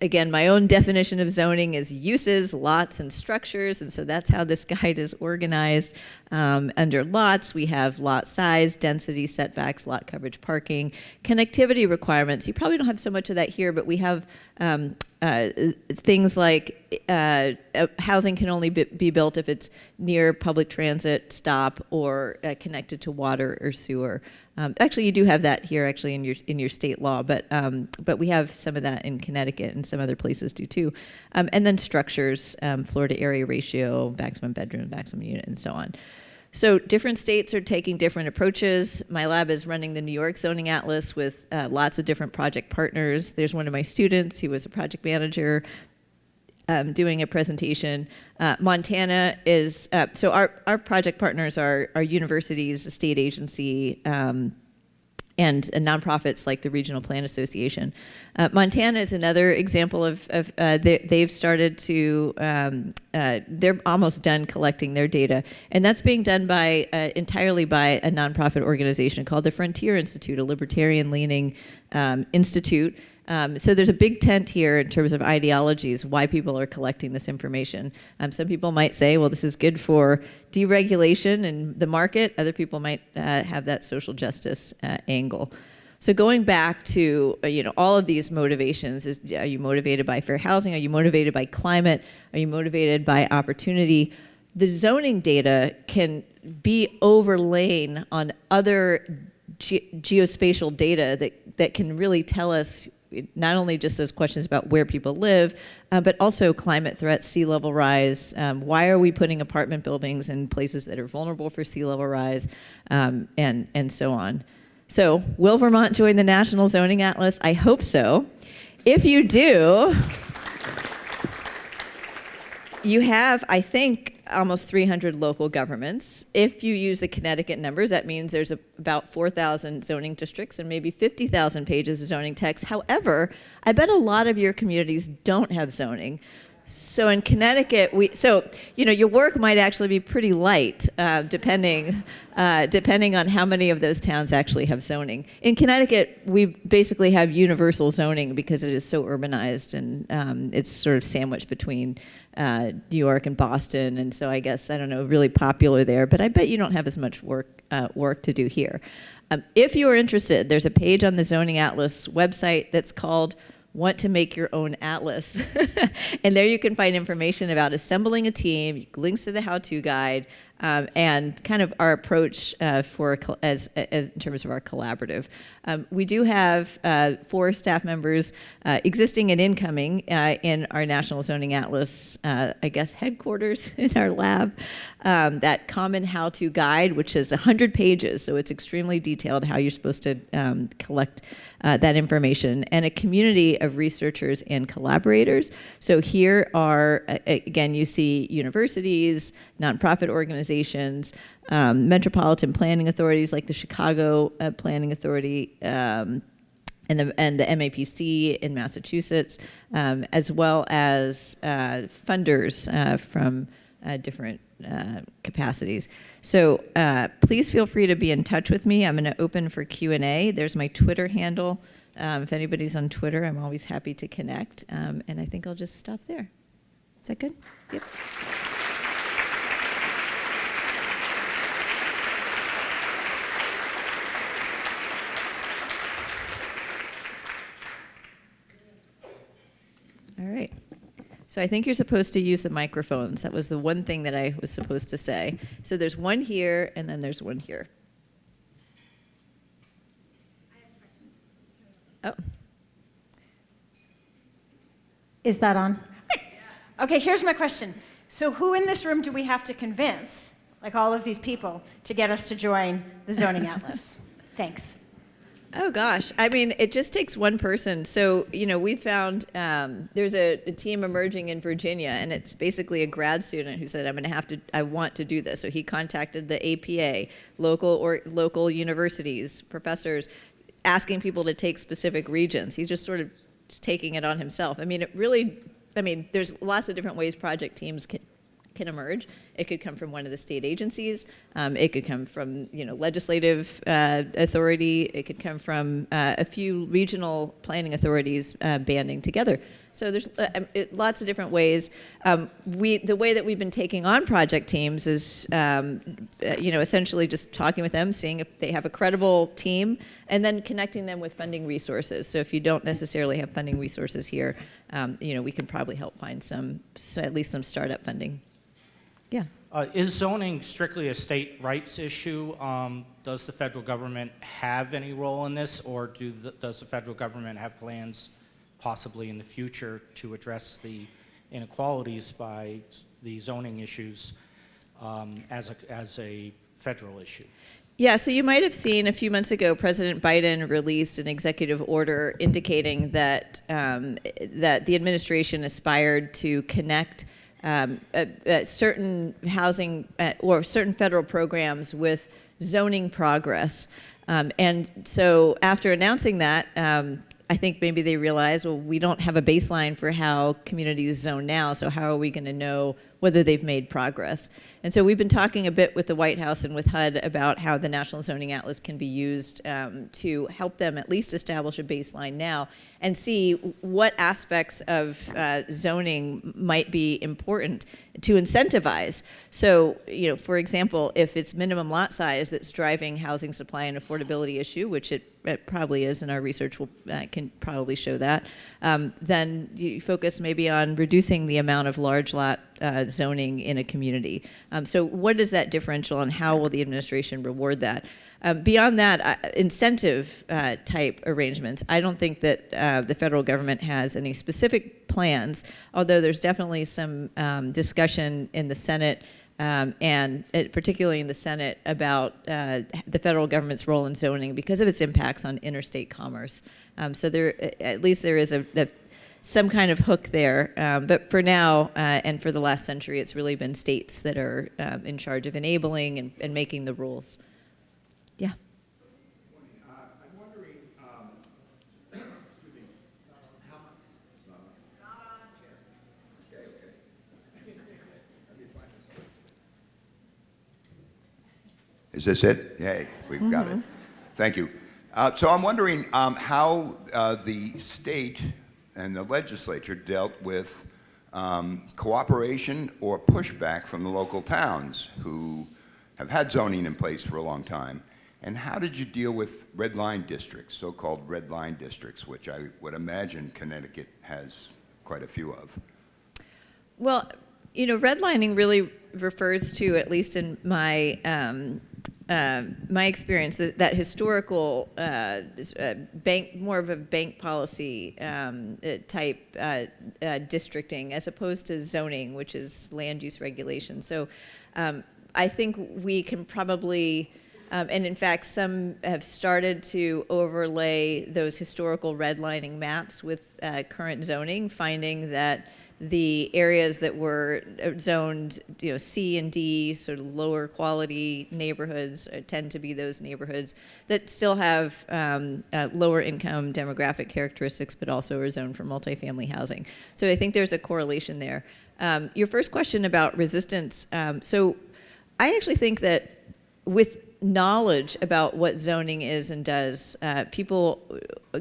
Speaker 4: again, my own definition of zoning is uses, lots, and structures, and so that's how this <laughs> guide is organized. Um, under lots, we have lot size, density, setbacks, lot coverage, parking, connectivity requirements. You probably don't have so much of that here, but we have um, uh, things like uh, uh, housing can only be, built if it's near public transit stop or uh, connected to water or sewer. Um, actually, you do have that here, actually, in your in your state law, but um, but we have some of that in Connecticut and some other places do too. Um, and then structures, um, floor to area ratio, maximum bedroom, maximum unit, and so on. So different states are taking different approaches. My lab is running the New York Zoning Atlas with uh, lots of different project partners. There's one of my students, he was a project manager, um, doing a presentation. Uh, Montana is, uh, so our, our project partners are, are universities, a state agency, um, and uh, nonprofits like the Regional Plan Association. Uh, Montana is another example of, of uh, they, have started to, um, uh, they're almost done collecting their data. And that's being done by uh, entirely by a nonprofit organization called the Frontier Institute, a libertarian leaning um, institute um, so there's a big tent here in terms of ideologies, why people are collecting this information. Um, some people might say, well, this is good for deregulation and the market. Other people might uh, have that social justice uh, angle. So going back to uh, you know all of these motivations, is are you motivated by fair housing? Are you motivated by climate? Are you motivated by opportunity? The zoning data can be overlain on other ge geospatial data that, that can really tell us not only just those questions about where people live, uh, but also climate threats, sea level rise. Um, why are we putting apartment buildings in places that are vulnerable for sea level rise, um, and, and so on. So will Vermont join the National Zoning Atlas? I hope so. If you do, you have, I think, almost 300 local governments. If you use the Connecticut numbers, that means there's a, about 4,000 zoning districts and maybe 50,000 pages of zoning text. However, I bet a lot of your communities don't have zoning. So in Connecticut, we so you know your work might actually be pretty light, uh, depending uh, depending on how many of those towns actually have zoning. In Connecticut, we basically have universal zoning because it is so urbanized and um, it's sort of sandwiched between uh, New York and Boston, and so I guess I don't know, really popular there. But I bet you don't have as much work uh, work to do here. Um, if you are interested, there's a page on the Zoning Atlas website that's called want to make your own atlas. <laughs> and there you can find information about assembling a team, links to the how-to guide, um, and kind of our approach uh, for as, as, in terms of our collaborative. Um, we do have uh, four staff members uh, existing and incoming uh, in our National Zoning Atlas, uh, I guess, headquarters <laughs> in our lab. Um, that common how-to guide, which is 100 pages, so it's extremely detailed how you're supposed to um, collect uh, that information, and a community of researchers and collaborators. So here are, again, you see universities, nonprofit organizations, um, metropolitan planning authorities like the Chicago uh, Planning Authority, um, and the, and the MAPC in Massachusetts, um, as well as uh, funders uh, from uh, different uh, capacities. So uh, please feel free to be in touch with me. I'm going to open for Q&A. There's my Twitter handle. Um, if anybody's on Twitter, I'm always happy to connect. Um, and I think I'll just stop there. Is that good? Yep. All right. So I think you're supposed to use the microphones. That was the one thing that I was supposed to say. So there's one here, and then there's one here. Oh.
Speaker 6: Is that on? <laughs> Okay, here's my question. So who in this room do we have to convince, like all of these people, to get us to join the Zoning <laughs> Atlas? Thanks.
Speaker 4: Oh gosh, I mean, it just takes one person. So you know, we found um, there's a, a team emerging in Virginia, and it's basically a grad student who said, "I'm going to have to, I want to do this." So he contacted the APA, local or local universities, professors, asking people to take specific regions. He's just sort of taking it on himself. I mean, it really, I mean, there's lots of different ways project teams can, can emerge. It could come from one of the state agencies. Um, it could come from you know legislative uh, authority. It could come from uh, a few regional planning authorities uh, banding together. So there's uh, um, lots of different ways. Um, we the way that we've been taking on project teams is um, uh, you know essentially just talking with them, seeing if they have a credible team, and then connecting them with funding resources. So if you don't necessarily have funding resources here, um, you know we can probably help find some so at least some startup funding. Yeah.
Speaker 7: Uh, is zoning strictly a state rights issue? Um, does the federal government have any role in this, or do the, does the federal government have plans, possibly in the future, to address the inequalities by the zoning issues um, as a as a federal issue?
Speaker 4: Yeah, so you might have seen a few months ago, President Biden released an executive order indicating that um, that the administration aspired to connect um, uh, uh, certain housing uh, or certain federal programs with zoning progress. Um, and so after announcing that, um, I think maybe they realized, well, we don't have a baseline for how communities zone now, so how are we going to know whether they've made progress? And so we've been talking a bit with the White House and with HUD about how the National Zoning Atlas can be used um, to help them at least establish a baseline now and see what aspects of uh, zoning might be important to incentivize. So, you know, for example, if it's minimum lot size that's driving housing supply and affordability issue, which it, it probably is, and our research will, uh, can probably show that, um, then you focus maybe on reducing the amount of large lot uh, zoning in a community. Um, so what is that differential and how will the administration reward that? Um, beyond that, uh, incentive uh, type arrangements, I don't think that uh, the federal government has any specific plans, although there's definitely some um, discussion in the Senate um, and uh, particularly in the Senate about uh, the federal government's role in zoning because of its impacts on interstate commerce. Um, so there, at least there is a, a some kind of hook there. Um, but for now, uh, and for the last century, it's really been states that are um, in charge of enabling and, and making the rules. Yeah.
Speaker 8: Is this it? Yay, we've got it. Thank you. Uh, so I'm wondering um, how uh, the state and the legislature dealt with um, cooperation or pushback from the local towns who have had zoning in place for a long time. And how did you deal with red line districts, so-called red line districts, which I would imagine Connecticut has quite a few of?
Speaker 4: Well, you know, redlining really refers to, at least in my um, uh, my experience, that, that historical uh, uh, bank, more of a bank policy um, uh, type uh, uh, districting, as opposed to zoning, which is land use regulation. So, um, I think we can probably. Um, and in fact, some have started to overlay those historical redlining maps with current zoning, finding that the areas that were uh, zoned, you know, C and D, sort of lower quality neighborhoods, uh, tend to be those neighborhoods that still have um, uh, lower income demographic characteristics, but also are zoned for multifamily housing. So I think there's a correlation there. Um, your first question about resistance. Um, so I actually think that with knowledge about what zoning is and does, uh, people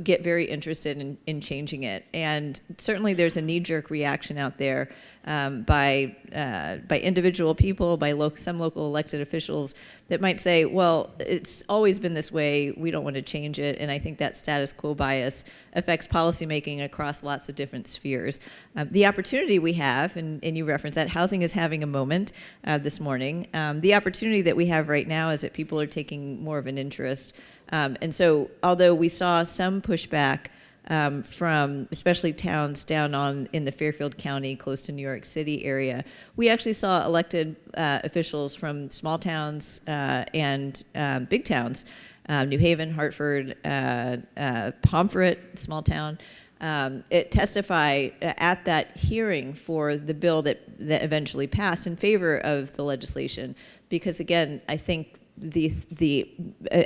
Speaker 4: get very interested in, in changing it. And certainly there's a knee-jerk reaction out there um, by, uh, by individual people, by lo some local elected officials that might say, well, it's always been this way, we don't want to change it. And I think that status quo bias affects policymaking across lots of different spheres. Um, the opportunity we have, and, and, you referenced that, housing is having a moment uh, this morning. Um, the opportunity that we have right now is that people are taking more of an interest. Um, and so although we saw some pushback um, from especially towns down on in the Fairfield County, close to New York City area. We actually saw elected uh, officials from small towns uh, and um, big towns uh, New Haven, Hartford, uh, uh, Pomfret, small town, um, it testify uh, at that hearing for the bill that, that eventually passed in favor of the legislation. Because again, I think the, the,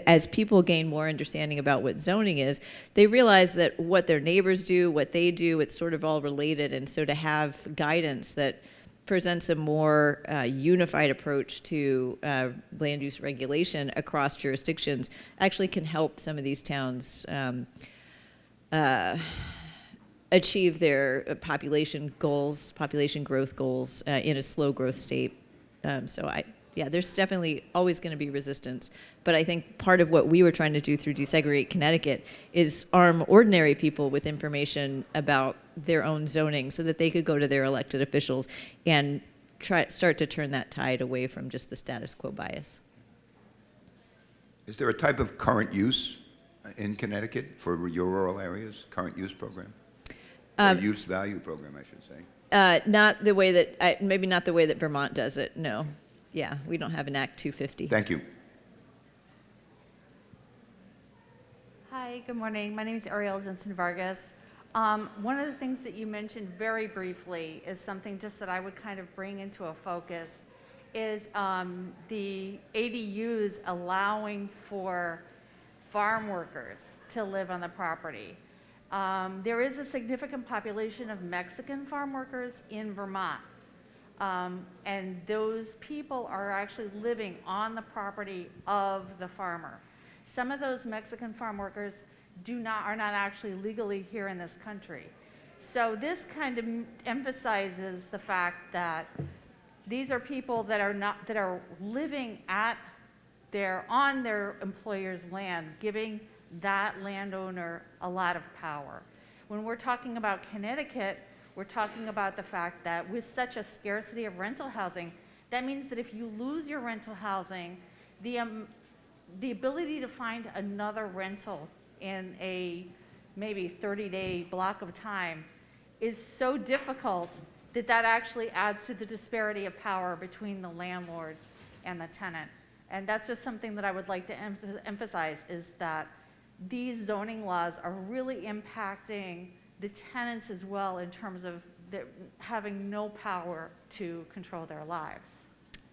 Speaker 4: as people gain more understanding about what zoning is, they realize that what their neighbors do, what they do, it's sort of all related. And so to have guidance that presents a more uh, unified approach to uh, land use regulation across jurisdictions actually can help some of these towns um, uh, achieve their uh, population goals, population growth goals uh, in a slow growth state. Um, so I, yeah, there's definitely always going to be resistance. But I think part of what we were trying to do through Desegregate Connecticut is arm ordinary people with information about their own zoning so that they could go to their elected officials and try, start to turn that tide away from just the status quo bias.
Speaker 8: Is there a type of current use in Connecticut for your rural areas, current use program?
Speaker 4: Um,
Speaker 8: use value program, I should say?
Speaker 4: Uh, not the way that, I, maybe not the way that Vermont does it, no. Yeah, we don't have an Act 250.
Speaker 8: Thank you.
Speaker 9: Hi, good morning. My name is Ariel Jensen Vargas. Um, one of the things that you mentioned very briefly is something just that I would kind of bring into a focus is um, the ADUs allowing for farm workers to live on the property. Um, there is a significant population of Mexican farm workers in Vermont. Um, and those people are actually living on the property of the farmer. Some of those Mexican farm workers do not, are not actually legally here in this country. So this kind of emphasizes the fact that these are people that are not, that are living at their, on their employer's land, giving that landowner a lot of power. When we're talking about Connecticut, we're talking about the fact that with such a scarcity of rental housing, that means that if you lose your rental housing, the, um, the ability to find another rental in a maybe 30-day block of time is so difficult that that actually adds to the disparity of power between the landlord and the tenant. And that's just something that I would like to em emphasize is that these zoning laws are really impacting the tenants as well in terms of having no power to control their lives.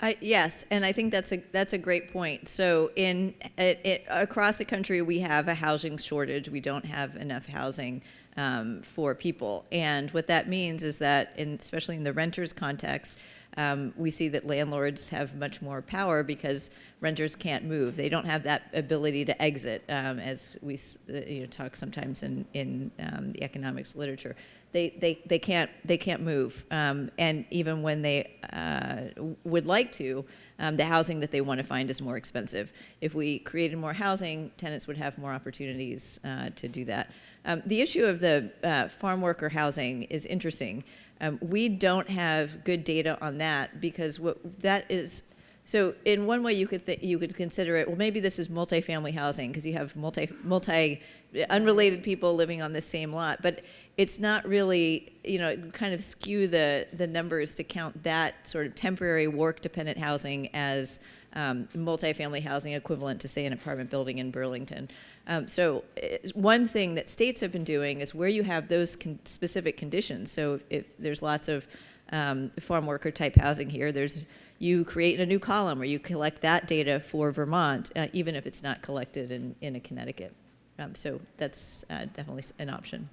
Speaker 4: I, yes, and I think that's a that's a great point. So in it, it, across the country, we have a housing shortage. We don't have enough housing um, for people, and what that means is that, in, especially in the renters context, um, we see that landlords have much more power because renters can't move. They don't have that ability to exit, um, as we uh, you know, talk sometimes in, in um, the economics literature. They, they, they, can't, they can't move. Um, and even when they uh, would like to, um, the housing that they want to find is more expensive. If we created more housing, tenants would have more opportunities uh, to do that. Um, the issue of the uh, farm worker housing is interesting. Um, we don't have good data on that because what that is. So in one way, you could you could consider it. Well, maybe this is multifamily housing because you have multi multi unrelated people living on the same lot, but it's not really. You know, kind of skew the the numbers to count that sort of temporary work dependent housing as um, multifamily housing equivalent to say an apartment building in Burlington. Um, so uh, one thing that states have been doing is where you have those con specific conditions. So if, if there's lots of um, farm worker type housing here, there's you create a new column where you collect that data for Vermont, uh, even if it's not collected in, in a Connecticut. Um, so that's uh, definitely an option.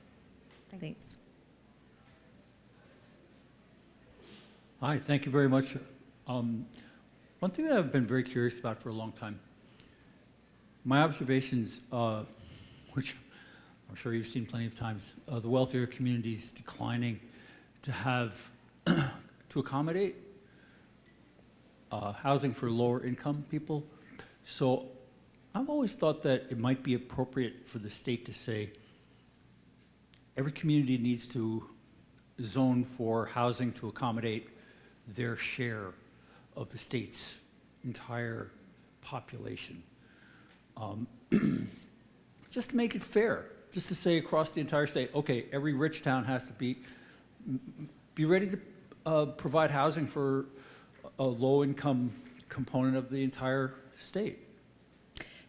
Speaker 4: Thanks.
Speaker 10: Hi, thank you very much. Um, one thing that I've been very curious about for a long time, my observations, uh, which I'm sure you've seen plenty of times, uh, the wealthier communities declining to have, <clears throat> to accommodate uh, housing for lower income people. So I've always thought that it might be appropriate for the state to say, every community needs to zone for housing to accommodate their share of the state's entire population. Um, <clears throat> just to make it fair, just to say across the entire state, okay, every rich town has to be, be ready to uh, provide housing for a low-income component of the entire state.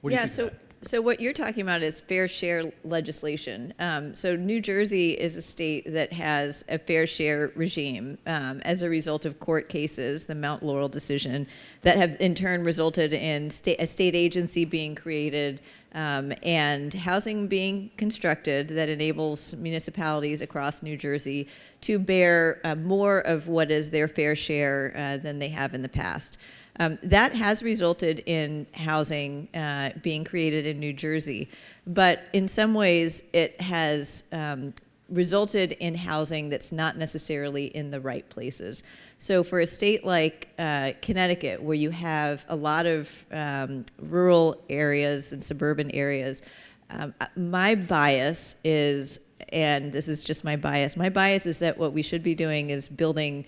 Speaker 10: What do you
Speaker 4: yeah,
Speaker 10: think
Speaker 4: so
Speaker 10: that?
Speaker 4: So what you're talking about is fair share legislation. Um, so New Jersey is a state that has a fair share regime um, as a result of court cases, the Mount Laurel decision, that have in turn resulted in sta a state agency being created um, and housing being constructed that enables municipalities across New Jersey to bear uh, more of what is their fair share uh, than they have in the past. Um, that has resulted in housing uh, being created in New Jersey, but in some ways it has um, resulted in housing that's not necessarily in the right places. So for a state like uh, Connecticut, where you have a lot of um, rural areas and suburban areas, um, my bias is, and this is just my bias, my bias is that what we should be doing is building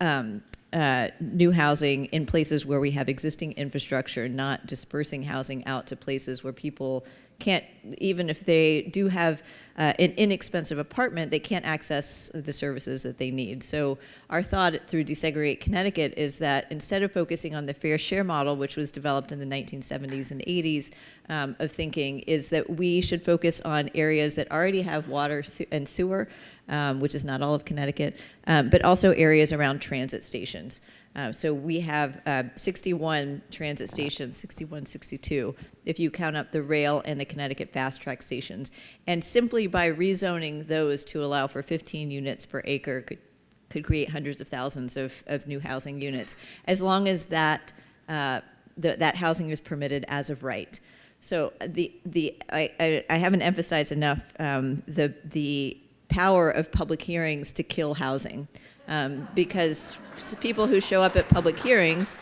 Speaker 4: um, uh, new housing in places where we have existing infrastructure, not dispersing housing out to places where people can't, even if they do have uh, an inexpensive apartment, they can't access the services that they need. So our thought through Desegregate Connecticut is that instead of focusing on the fair share model, which was developed in the 1970s and 80s, um, of thinking is that we should focus on areas that already have water and sewer, um, which is not all of Connecticut, um, but also areas around transit stations. Uh, so we have uh, 61 transit stations, 61, 62, if you count up the rail and the Connecticut fast track stations. And simply by rezoning those to allow for 15 units per acre could, could create hundreds of thousands of, of new housing units, as long as that, uh, the, that housing is permitted as of right. So the, the, I, I, I haven't emphasized enough um, the, the power of public hearings to kill housing um, because people who show up at public hearings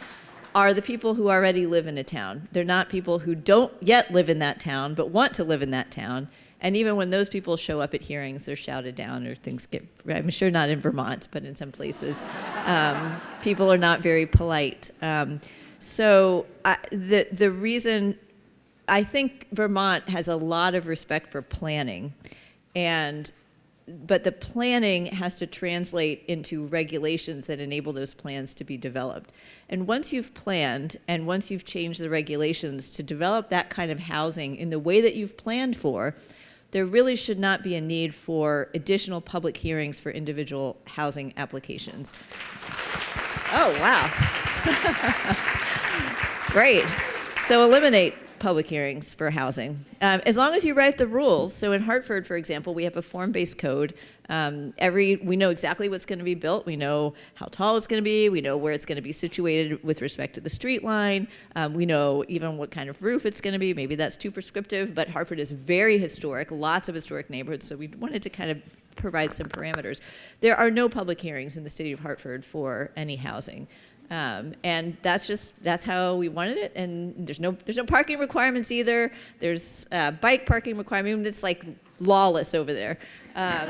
Speaker 4: are the people who already live in a town. They're not people who don't yet live in that town but want to live in that town. And even when those people show up at hearings, they're shouted down or things get, I'm sure not in Vermont, but in some places, um, people are not very polite. Um, so I, the, the reason, I think Vermont has a lot of respect for planning. And but the planning has to translate into regulations that enable those plans to be developed. And once you've planned and once you've changed the regulations to develop that kind of housing in the way that you've planned for, there really should not be a need for additional public hearings for individual housing applications. Oh, wow. <laughs> Great. So eliminate public hearings for housing. Um, as long as you write the rules, so in Hartford, for example, we have a form-based code. Um, every, we know exactly what's going to be built. We know how tall it's going to be. We know where it's going to be situated with respect to the street line. Um, we know even what kind of roof it's going to be. Maybe that's too prescriptive, but Hartford is very historic, lots of historic neighborhoods, so we wanted to kind of provide some parameters. There are no public hearings in the city of Hartford for any housing. Um, and that's just that's how we wanted it. And there's no there's no parking requirements either. There's uh, bike parking requirement. that's like lawless over there. Um,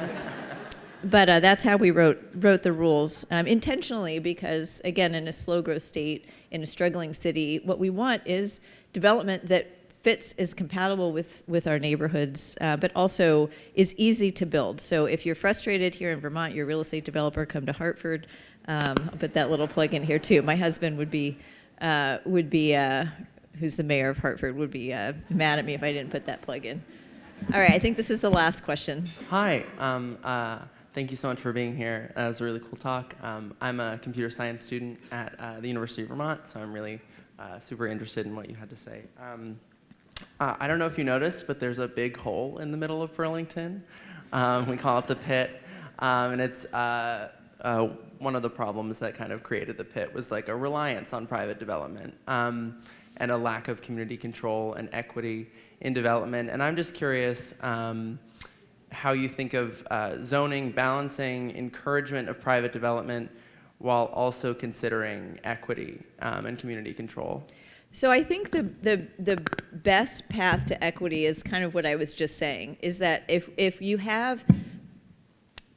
Speaker 4: <laughs> but uh, that's how we wrote wrote the rules um, intentionally because again, in a slow growth state, in a struggling city, what we want is development that fits is compatible with with our neighborhoods, uh, but also is easy to build. So if you're frustrated here in Vermont, you're a real estate developer, come to Hartford. Um, I'll put that little plug in here too. My husband would be, uh, would be, uh, who's the mayor of Hartford, would be uh, mad at me if I didn't put that plug in. All right, I think this is the last question.
Speaker 11: Hi, um, uh, thank you so much for being here. Uh, it was a really cool talk. Um, I'm a computer science student at uh, the University of Vermont, so I'm really super interested in what you had to say. Um, I don't know if you noticed, but there's a big hole in the middle of Burlington. Um, we call it the pit, um, and it's uh, one of the problems that kind of created the pit was like a reliance on private development um, and a lack of community control and equity in development. And I'm just curious um, how you think of uh, zoning, balancing, encouragement of private development while also considering equity um, and community control.
Speaker 4: So I think the, the, the best path to equity is kind of what I was just saying, is that if, if you have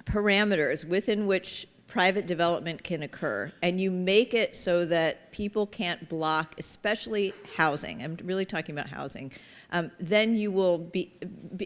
Speaker 4: parameters within which private development can occur and you make it so that people can't block, especially housing, I'm really talking about housing, um, then you will be,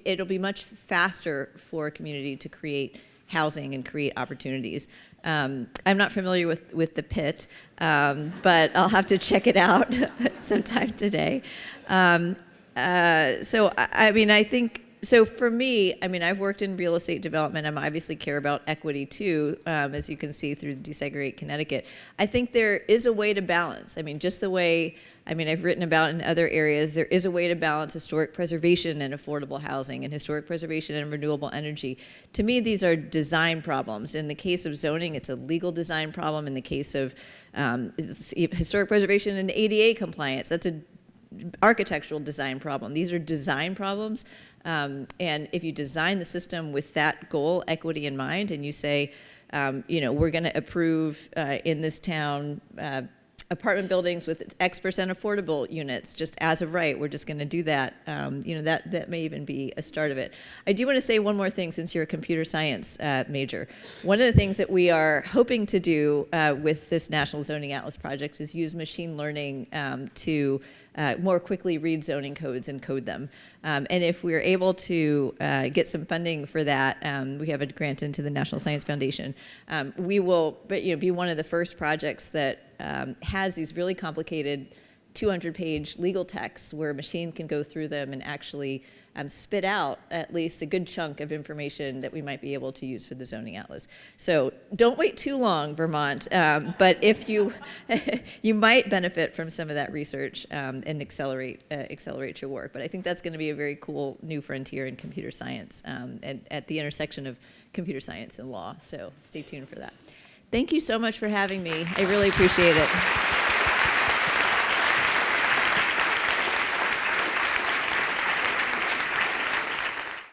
Speaker 4: it'll be much faster for a community to create housing and create opportunities. Um, I'm not familiar with, with the pit, um, but I'll have to check it out <laughs> sometime today. Um, uh, so I, I mean, I think so. For me, I mean, I've worked in real estate development. I'm obviously care about equity too, um, as you can see through Desegregate Connecticut. I think there is a way to balance. I mean, just the way I mean, I've written about in other areas. There is a way to balance historic preservation and affordable housing, and historic preservation and renewable energy. To me, these are design problems. In the case of zoning, it's a legal design problem. In the case of um, historic preservation and ADA compliance, that's an architectural design problem. These are design problems. Um, and if you design the system with that goal, equity in mind, and you say, um, you know, we're going to approve uh, in this town uh, apartment buildings with X percent affordable units, just as of right, we're just going to do that. Um, you know, that, that may even be a start of it. I do want to say one more thing since you're a computer science uh, major. One of the things that we are hoping to do uh, with this National Zoning Atlas project is use machine learning um, to uh, more quickly read zoning codes and code them. Um, and if we're able to uh, get some funding for that, um, we have a grant into the National Science Foundation, um, we will but, you know, be one of the first projects that um, has these really complicated 200 page legal texts where a machine can go through them and actually um, spit out at least a good chunk of information that we might be able to use for the zoning atlas. So don't wait too long, Vermont. Um, but if you <laughs> you might benefit from some of that research um, and accelerate uh, accelerate your work. But I think that's going to be a very cool new frontier in computer science um, and at the intersection of computer science and law. So stay tuned for that. Thank you so much for having me. I really appreciate it.